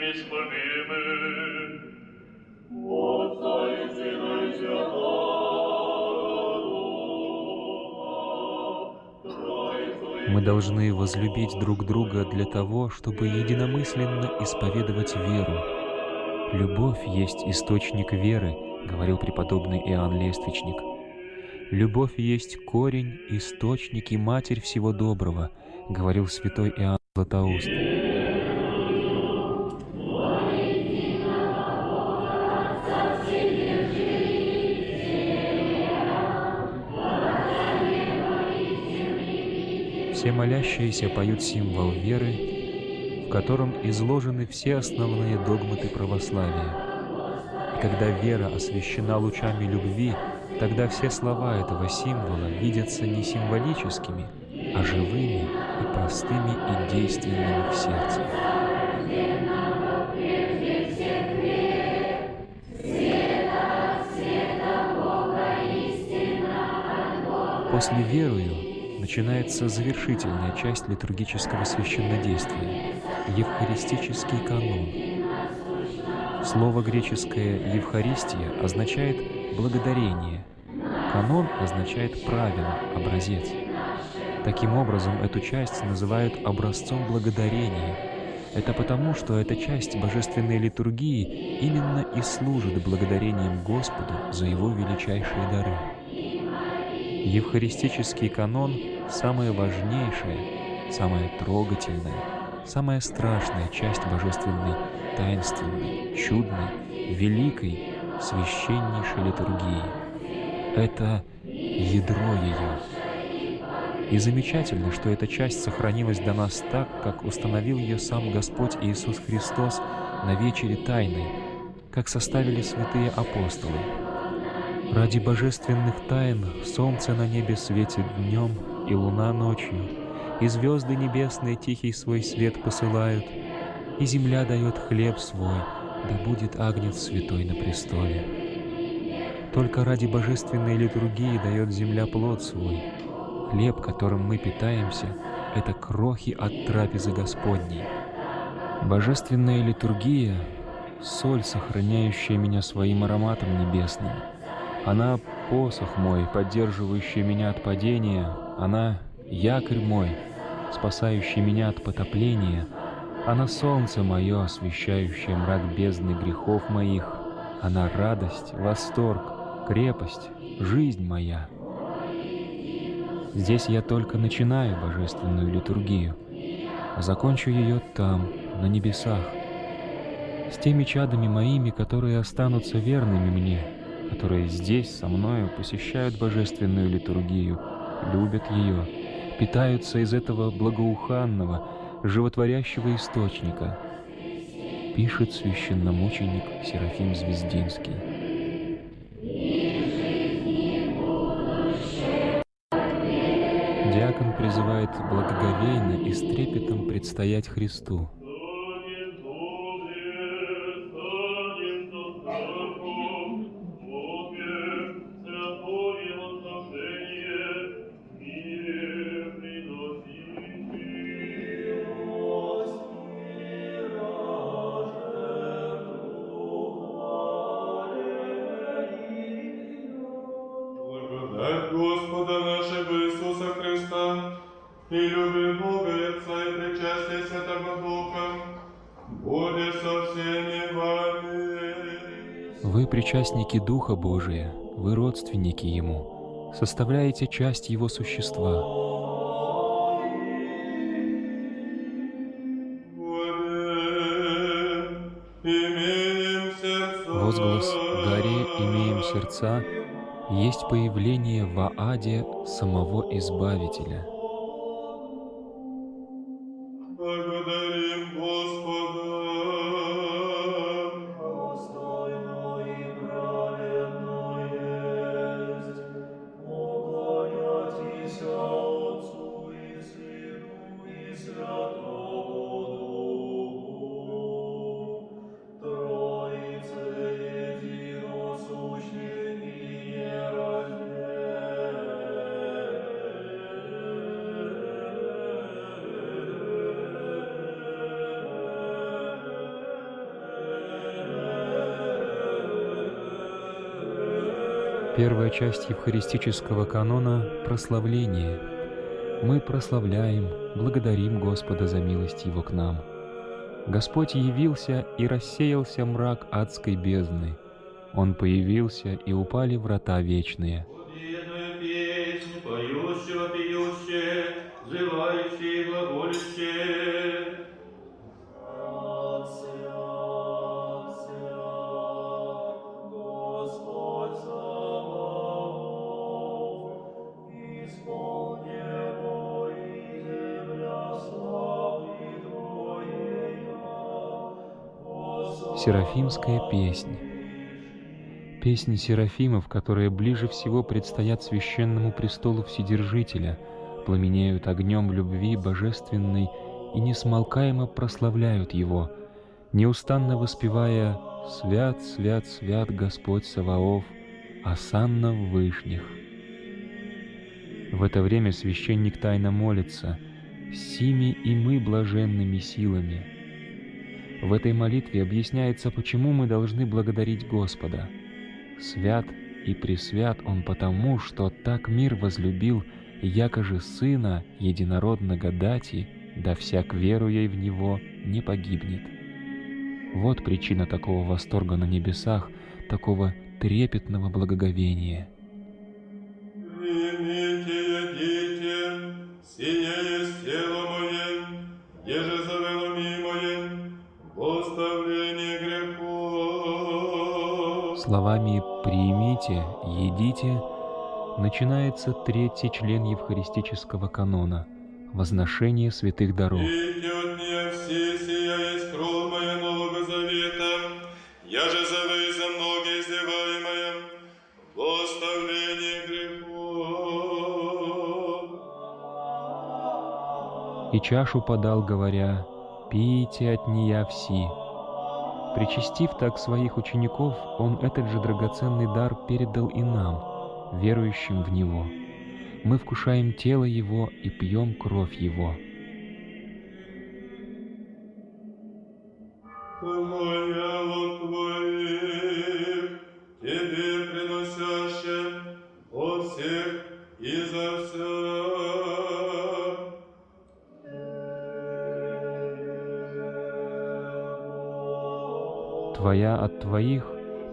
Единомыслием исповемы. Отца и Сына и Святого Троицу Мы должны возлюбить друг друга для того, чтобы единомысленно исповедовать веру. «Любовь есть источник веры», — говорил преподобный Иоанн Лествичник. «Любовь есть корень, источник и матерь всего доброго», — говорил святой Иоанн Златоуст. Молящиеся поют символ веры, в котором изложены все основные догматы православия. И когда вера освящена лучами любви, тогда все слова этого символа видятся не символическими, а живыми и простыми и действенными в сердце. После верую начинается завершительная часть литургического священнодействия – Евхаристический канон. Слово греческое «Евхаристия» означает «благодарение», канон означает «правило», «образец». Таким образом, эту часть называют образцом благодарения. Это потому, что эта часть божественной литургии именно и служит благодарением Господу за Его величайшие дары. Евхаристический канон — самая важнейшая, самая трогательная, самая страшная часть божественной, таинственной, чудной, великой, священнейшей литургии. Это ядро ее. И замечательно, что эта часть сохранилась до нас так, как установил ее сам Господь Иисус Христос на вечере Тайной, как составили святые апостолы. Ради божественных тайн солнце на небе светит днем и луна ночью, и звезды небесные тихий свой свет посылают, и земля дает хлеб свой, да будет агнец святой на престоле. Только ради божественной литургии дает земля плод свой. Хлеб, которым мы питаемся, — это крохи от трапезы Господней. Божественная литургия — соль, сохраняющая меня своим ароматом небесным. Она — посох мой, поддерживающий меня от падения. Она — якорь мой, спасающий меня от потопления. Она — солнце мое, освещающее мрак бездны грехов моих. Она — радость, восторг, крепость, жизнь моя. Здесь я только начинаю божественную литургию, а закончу ее там, на небесах, с теми чадами моими, которые останутся верными мне, которые здесь со мною посещают божественную литургию, любят ее, питаются из этого благоуханного, животворящего источника, пишет священномученик Серафим Звездинский. Диакон призывает благоговейно и с трепетом предстоять Христу, Вы причастники Духа Божия, вы родственники Ему, составляете часть Его существа. Возглас «Горе имеем сердца» есть появление в Ааде самого Избавителя. Первая часть евхаристического канона — прославление. Мы прославляем, благодарим Господа за милость Его к нам. Господь явился и рассеялся мрак адской бездны. Он появился, и упали врата вечные. Серафимская песнь. Песни серафимов, которые ближе всего предстоят священному престолу Вседержителя, пламенеют огнем любви божественной и несмолкаемо прославляют Его, неустанно воспевая «Свят, свят, свят Господь Саваоф, осанна в вышних». В это время священник тайно молится «Сими и мы блаженными силами». В этой молитве объясняется, почему мы должны благодарить Господа. Свят и пресвят Он потому, что так мир возлюбил, якоже Сына Единородного дати, да всяк веруя в Него не погибнет. Вот причина такого восторга на небесах, такого трепетного благоговения. Словами «примите», «едите» начинается третий член евхаристического канона — возношение святых даров. Грехов. И чашу подал, говоря, «Пейте от нея все». Причастив так своих учеников, Он этот же драгоценный дар передал и нам, верующим в Него. Мы вкушаем тело Его и пьем кровь Его. Твоих,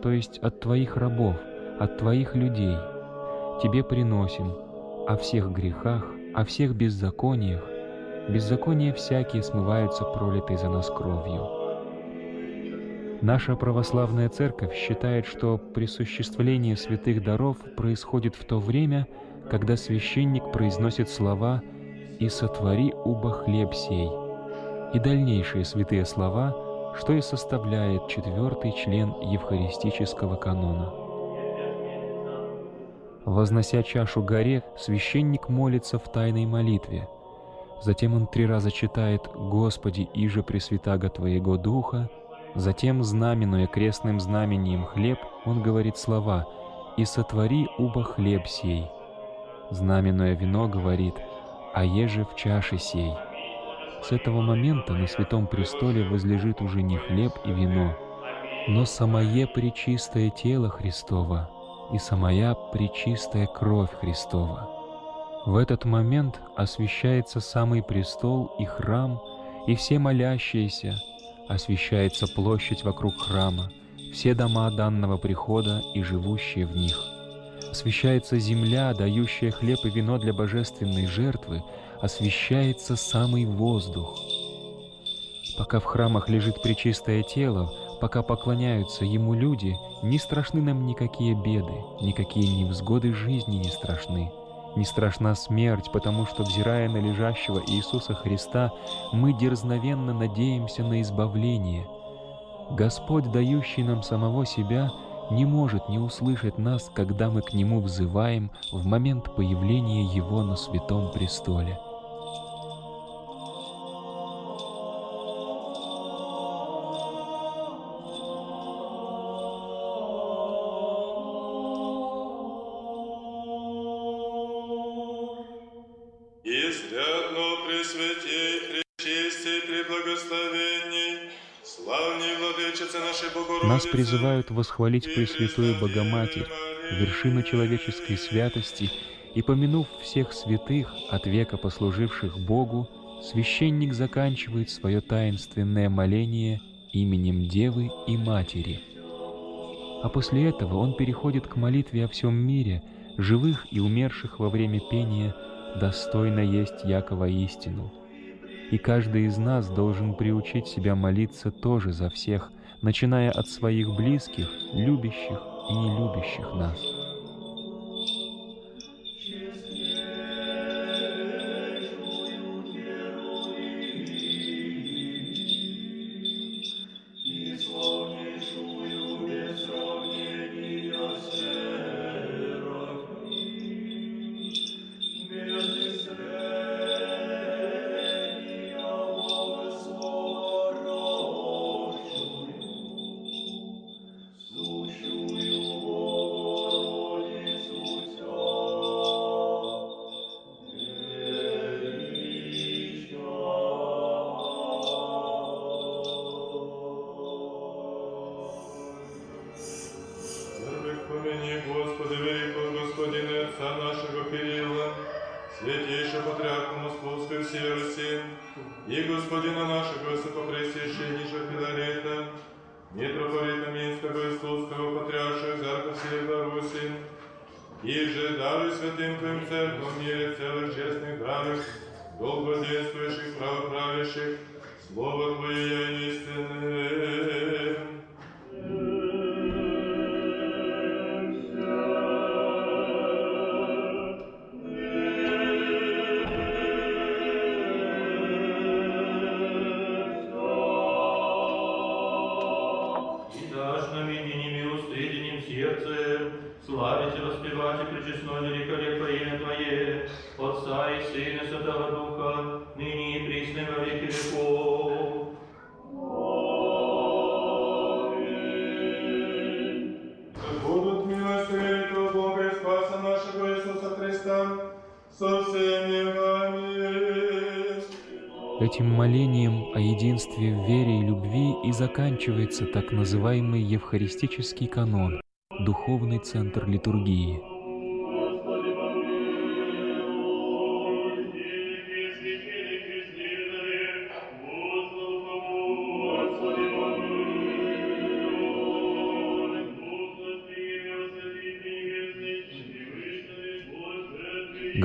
то есть от Твоих рабов, от Твоих людей. Тебе приносим о всех грехах, о всех беззакониях. Беззакония всякие смываются пролитой за нас кровью. Наша православная церковь считает, что присуществление святых даров происходит в то время, когда священник произносит слова «И сотвори уба хлеб сей» и дальнейшие святые слова, что и составляет четвертый член евхаристического канона. Вознося чашу горе, священник молится в тайной молитве. Затем он три раза читает «Господи, иже пресвятаго Твоего Духа», Затем, знаменуя крестным знамением хлеб, он говорит слова «И сотвори уба хлеб сей». Знаменуя вино говорит «А еже в чаше сей». С этого момента на Святом Престоле возлежит уже не хлеб и вино, но самое пречистое тело Христово и самая пречистая кровь Христова. В этот момент освящается самый престол и храм, и все молящиеся, освещается площадь вокруг храма, все дома данного прихода и живущие в них. Освещается земля, дающая хлеб и вино для божественной жертвы, освещается самый воздух. Пока в храмах лежит пречистое тело, пока поклоняются Ему люди, не страшны нам никакие беды, никакие невзгоды жизни не страшны. Не страшна смерть, потому что, взирая на лежащего Иисуса Христа, мы дерзновенно надеемся на избавление. Господь, дающий нам самого себя, не может не услышать нас, когда мы к Нему взываем в момент появления Его на святом престоле. Призывают восхвалить Пресвятую Богоматерь, вершину человеческой святости, и, помянув всех святых, от века послуживших Богу, священник заканчивает свое таинственное моление именем Девы и Матери. А после этого он переходит к молитве о всем мире, живых и умерших во время пения «Достойно есть Якова истину». И каждый из нас должен приучить себя молиться тоже за всех, начиная от своих близких, любящих и нелюбящих нас. Отца нашего Кирилла, святейшего патриарха Московской всей Руси, и Господина нашего Высокопресвященнейшего Филарета, митрополита Минского и Слуцкого Патриарша Экзарха всей Беларуси, и же даруй святым Твоим церквам мире целых честных даров, долго действующих правоправящих, Слово Твое истинное. Этим молением о единстве в вере и любви и заканчивается так называемый Евхаристический канон, духовный центр литургии.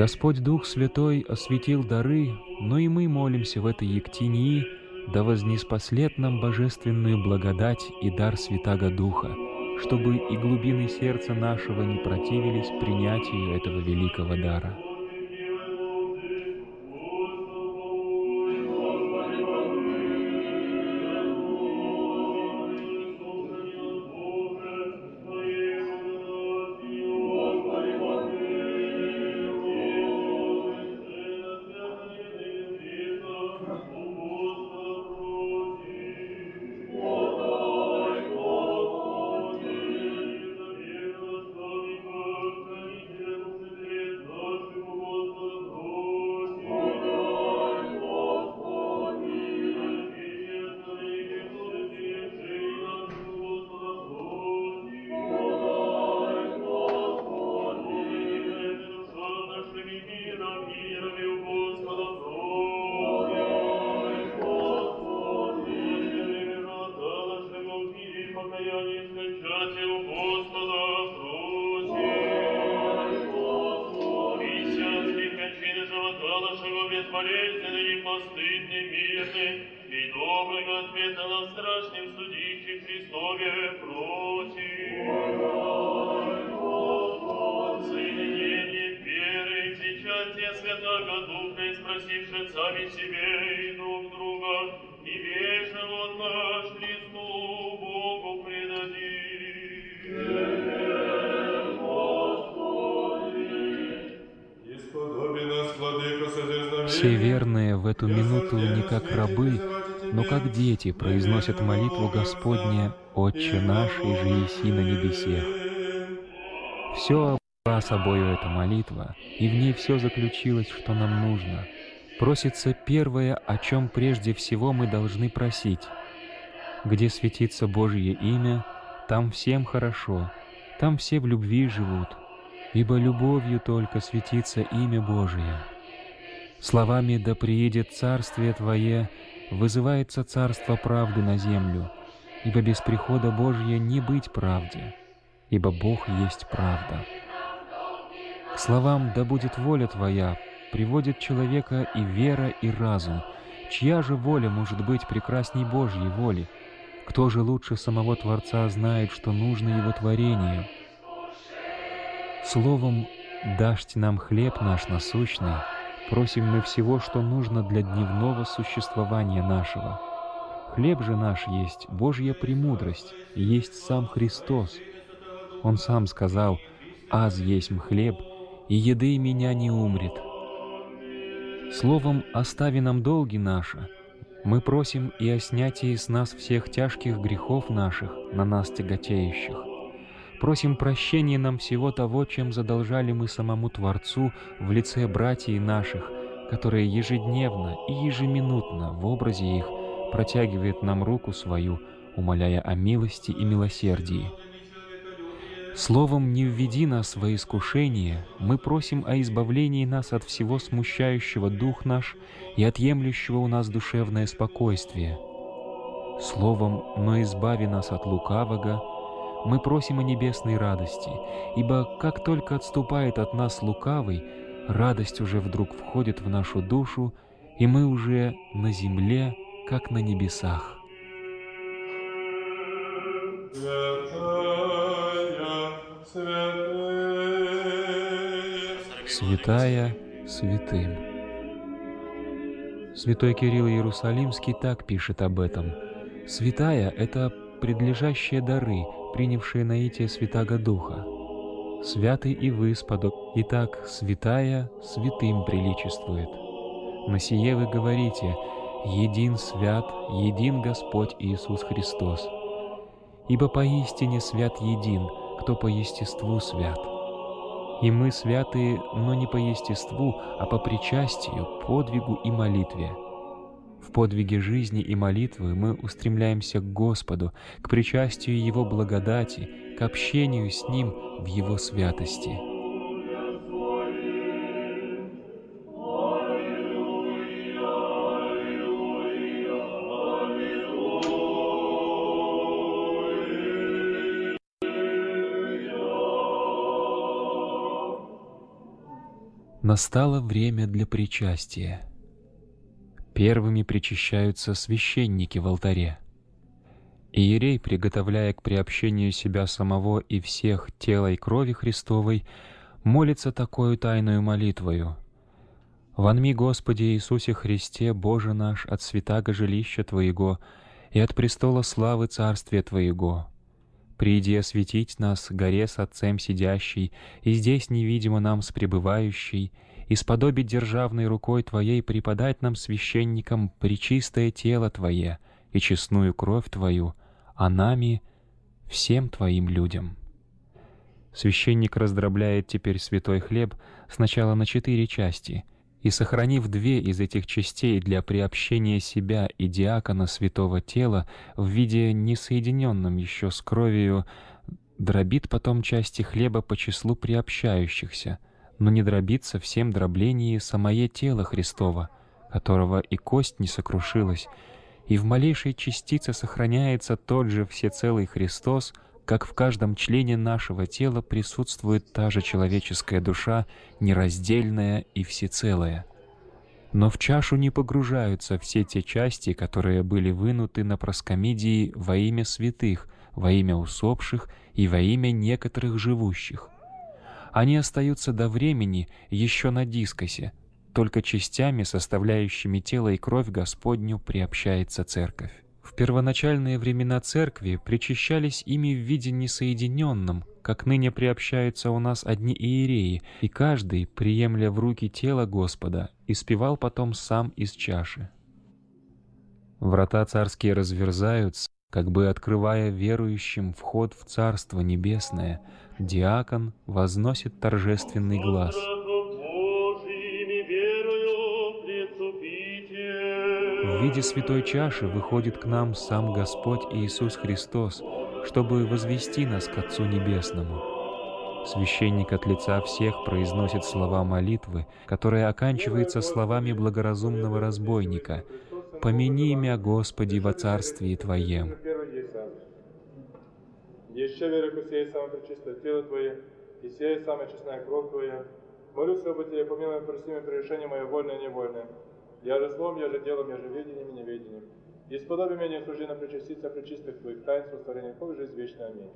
Господь Дух Святой осветил дары, но и мы молимся в этой Ектинии, да вознеспослед нам божественную благодать и дар Святаго Духа, чтобы и глубины сердца нашего не противились принятию этого великого дара. И доброго ответа на страшном судище Христове против. Соединение веры и зачатия Святого Духа, и спросивши сами себе и друг друга, и вечно вот наш Христу Богу предадим. Все верные в эту минуту не как рабы, но как дети произносят молитву Господне «Отче наш, и же еси на небесе». Все обрела собою эта молитва, и в ней все заключилось, что нам нужно. Просится первое, о чем прежде всего мы должны просить. Где светится Божье имя, там всем хорошо, там все в любви живут, ибо любовью только светится имя Божие. Словами «Да приедет Царствие Твое» вызывается Царство правды на землю, ибо без прихода Божия не быть правде, ибо Бог есть правда. К словам «Да будет воля Твоя» приводит человека и вера, и разум. Чья же воля может быть прекрасней Божьей воли? Кто же лучше самого Творца знает, что нужно Его творению? Словом «Дашь нам хлеб наш насущный» просим мы всего, что нужно для дневного существования нашего. Хлеб же наш есть Божья премудрость, есть сам Христос. Он сам сказал, «Аз есть хлеб, и еды меня не умрет». Словом, остави нам долги наши, мы просим и о снятии с нас всех тяжких грехов наших, на нас тяготеющих. Просим прощения нам всего того, чем задолжали мы самому Творцу в лице братьев наших, которые ежедневно и ежеминутно в образе их протягивает нам руку свою, умоляя о милости и милосердии. Словом, не введи нас во искушение, мы просим о избавлении нас от всего смущающего дух наш и отъемлющего у нас душевное спокойствие. Словом, но избави нас от лукавого, мы просим о небесной радости, ибо как только отступает от нас лукавый, радость уже вдруг входит в нашу душу, и мы уже на земле, как на небесах. Святая, святым. Святой Кирилл Иерусалимский так пишет об этом. Святая — это предлежащие дары, принявшие наитие Святаго Духа. Святый и выспадок, и так святая святым приличествует. На сие вы говорите, един свят, един Господь Иисус Христос. Ибо поистине свят един, кто по естеству свят. И мы святые, но не по естеству, а по причастию, подвигу и молитве. В подвиге жизни и молитвы мы устремляемся к Господу, к причастию Его благодати, к общению с Ним в Его святости. Настало время для причастия. Первыми причащаются священники в алтаре. Иерей, приготовляя к приобщению себя самого и всех тела и крови Христовой, молится такую тайную молитвою. «Вонми, Господи Иисусе Христе, Боже наш, от святаго жилища Твоего и от престола славы Царствия Твоего. Приди осветить нас, горе с Отцем сидящий, и здесь невидимо нам с пребывающий, и сподобить державной рукой Твоей преподать нам, священникам, причистое тело Твое и честную кровь Твою, а нами — всем Твоим людям». Священник раздробляет теперь святой хлеб сначала на четыре части, и, сохранив две из этих частей для приобщения себя и диакона святого тела в виде несоединенном еще с кровью, дробит потом части хлеба по числу приобщающихся, но не дробится всем дроблении самое тело Христова, которого и кость не сокрушилась, и в малейшей частице сохраняется тот же всецелый Христос, как в каждом члене нашего тела присутствует та же человеческая душа, нераздельная и всецелая. Но в чашу не погружаются все те части, которые были вынуты на проскомидии во имя святых, во имя усопших и во имя некоторых живущих. Они остаются до времени еще на дискосе, только частями, составляющими тело и кровь Господню, приобщается Церковь. В первоначальные времена Церкви причащались ими в виде несоединенном, как ныне приобщаются у нас одни иереи, и каждый, приемля в руки тело Господа, испевал потом сам из чаши. Врата царские разверзаются, как бы открывая верующим вход в Царство Небесное, диакон возносит торжественный глаз. В виде святой чаши выходит к нам сам Господь Иисус Христос, чтобы возвести нас к Отцу Небесному. Священник от лица всех произносит слова молитвы, которая оканчивается словами благоразумного разбойника «Помяни имя Господи во Царствии Твоем». Еще верю, ко сей самое пречистое тело Твое, и сей самая честная кровь Твоя. Молюсь об Тебе, помилуй, прости мне прегрешение мое вольное и невольное. Я же словом, я же делом, я же видением и неведением. И сподоби меня служи причаститься причистых Твоих тайн, сотворения Твоих жизнь вечная. Аминь.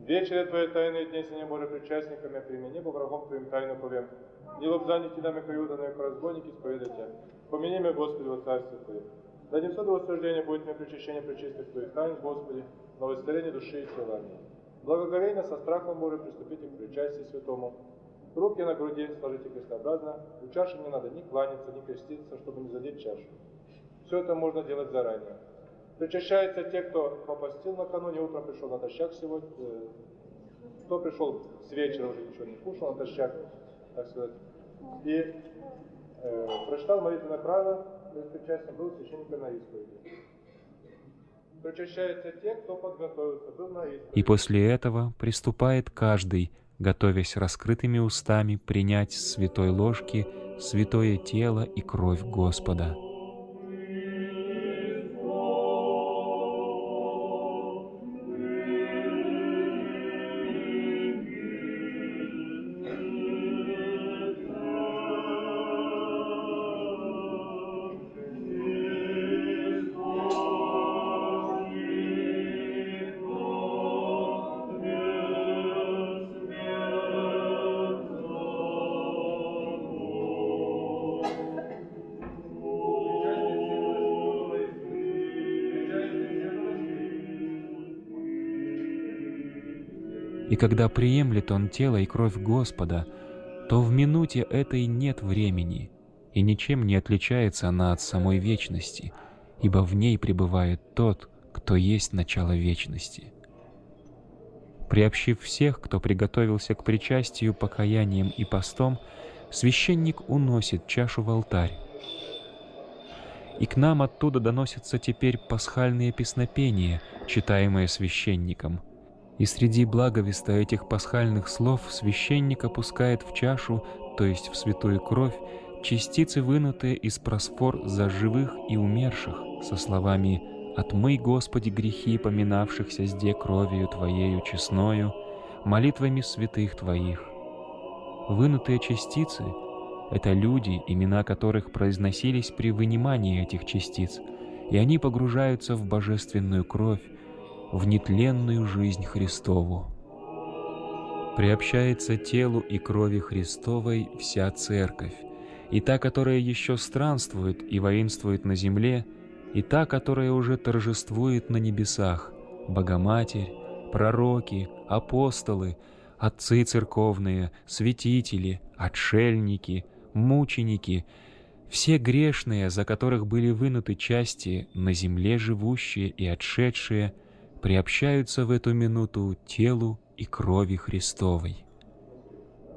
Вечере Твоей тайны дни сине Боже причастниками, прими небо врагом Твоим тайну повем. Не лобзани Тидами каюда, но и разбойники споведайте. Помяни меня, Господи, во Царстве Твое. Да не всюду восхождение будет мне причащение причистых Твоих тайн, Господи, но восстарение души и тела. Аминь. Благоговейно со страхом Божиим приступите к причастию святому. Руки на груди сложите крестообразно. У чаши не надо ни кланяться, ни креститься, чтобы не задеть чашу. Все это можно делать заранее. Причащаются те, кто попостил накануне, утром пришел на тощак сегодня, э, кто пришел с вечера уже ничего не кушал, на тощак, так сказать, и э, прочитал молитвенное правило, перед причастием был священником на исповеди. Причащаются те, кто подготовился, был на исповеди. И после этого приступает каждый, готовясь раскрытыми устами принять с святой ложки святое тело и кровь Господа. И когда приемлет он тело и кровь Господа, то в минуте этой нет времени, и ничем не отличается она от самой вечности, ибо в ней пребывает тот, кто есть начало вечности. Приобщив всех, кто приготовился к причастию покаянием и постом, священник уносит чашу в алтарь. И к нам оттуда доносятся теперь пасхальные песнопения, читаемые священником — и среди благовеста этих пасхальных слов священник опускает в чашу, то есть в святую кровь, частицы, вынутые из просфор за живых и умерших, со словами «Отмый, Господи, грехи, поминавшихся сде кровью Твоею честною, молитвами святых Твоих». Вынутые частицы — это люди, имена которых произносились при вынимании этих частиц, и они погружаются в божественную кровь, в нетленную жизнь Христову. Приобщается телу и крови Христовой вся Церковь, и та, которая еще странствует и воинствует на земле, и та, которая уже торжествует на небесах, Богоматерь, пророки, апостолы, отцы церковные, святители, отшельники, мученики, все грешные, за которых были вынуты части, на земле живущие и отшедшие – приобщаются в эту минуту телу и крови Христовой.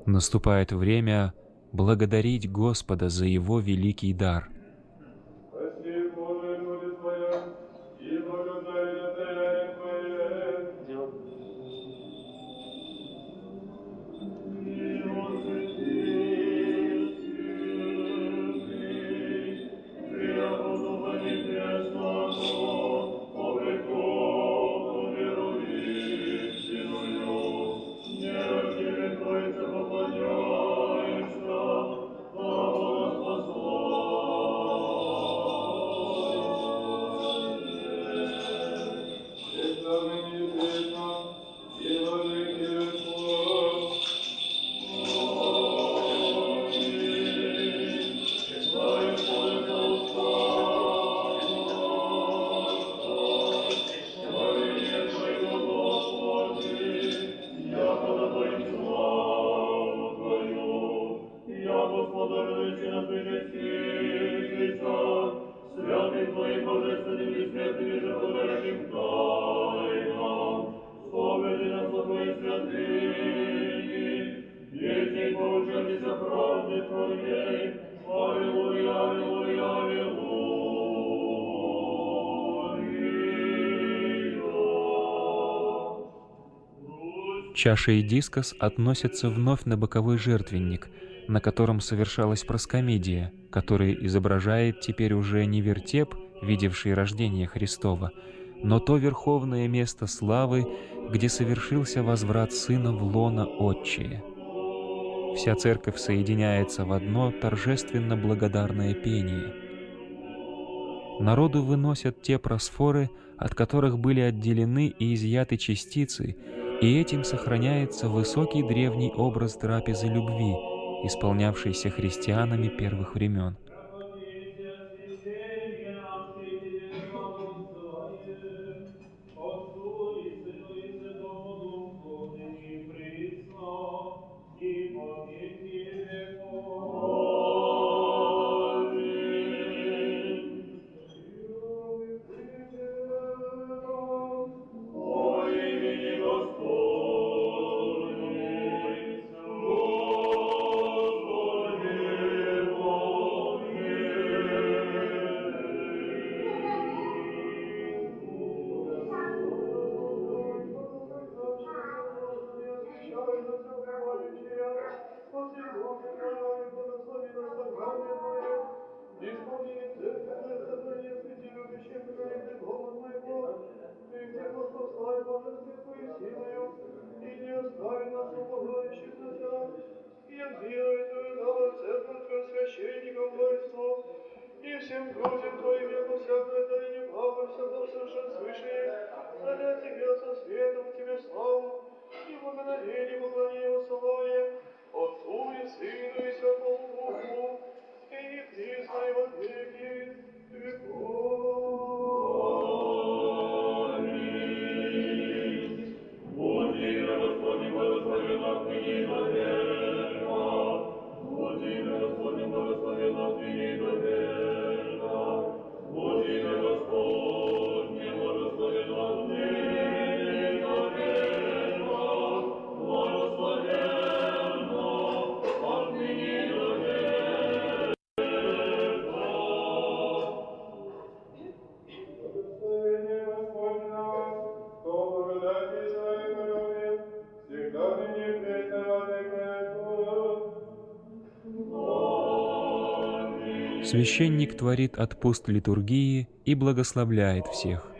Наступает время благодарить Господа за Его великий дар – Чаша и дискос относятся вновь на боковой жертвенник, на котором совершалась проскомедия, который изображает теперь уже не вертеп, видевший рождение Христова, но то верховное место славы, где совершился возврат Сына в лона Отчие. Вся церковь соединяется в одно торжественно благодарное пение. Народу выносят те просфоры, от которых были отделены и изъяты частицы, и этим сохраняется высокий древний образ трапезы любви, исполнявшийся христианами первых времен. Священник творит отпуст литургии и благословляет всех.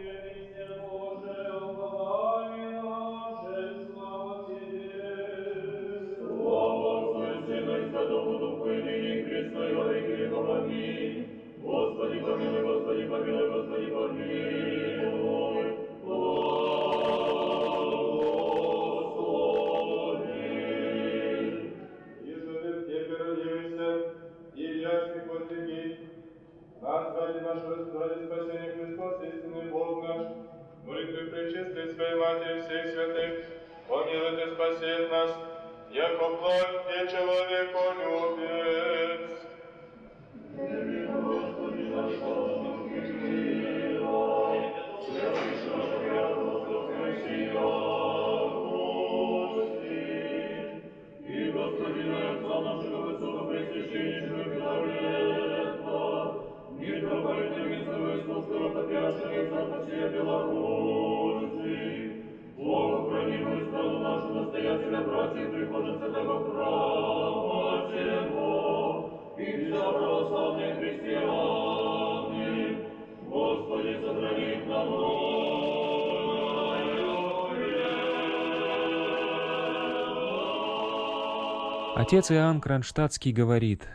Отец Иоанн Кронштадтский говорит,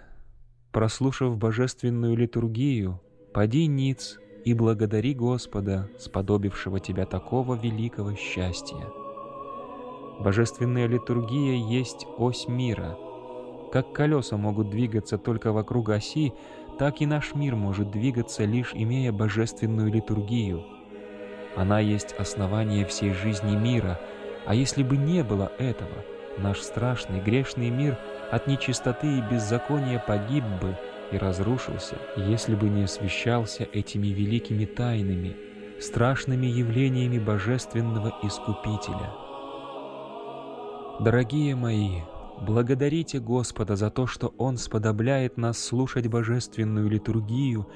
прослушав божественную литургию, поди ниц и благодари Господа, сподобившего тебя такого великого счастья. Божественная литургия есть ось мира. Как колеса могут двигаться только вокруг оси, так и наш мир может двигаться, лишь имея божественную литургию. Она есть основание всей жизни мира, а если бы не было этого, наш страшный грешный мир от нечистоты и беззакония погиб бы и разрушился, если бы не освещался этими великими тайнами, страшными явлениями Божественного Искупителя. Дорогие мои, благодарите Господа за то, что Он сподобляет нас слушать божественную литургию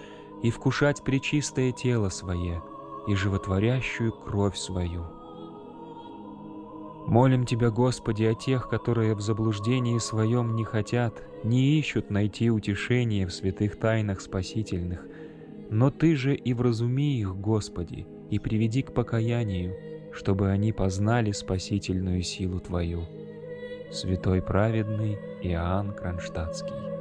и вкушать пречистое тело Свое и животворящую кровь свою. Молим Тебя, Господи, о тех, которые в заблуждении своем не хотят, не ищут найти утешение в святых тайнах спасительных, но Ты же и вразуми их, Господи, и приведи к покаянию, чтобы они познали спасительную силу Твою. Святой праведный Иоанн Кронштадтский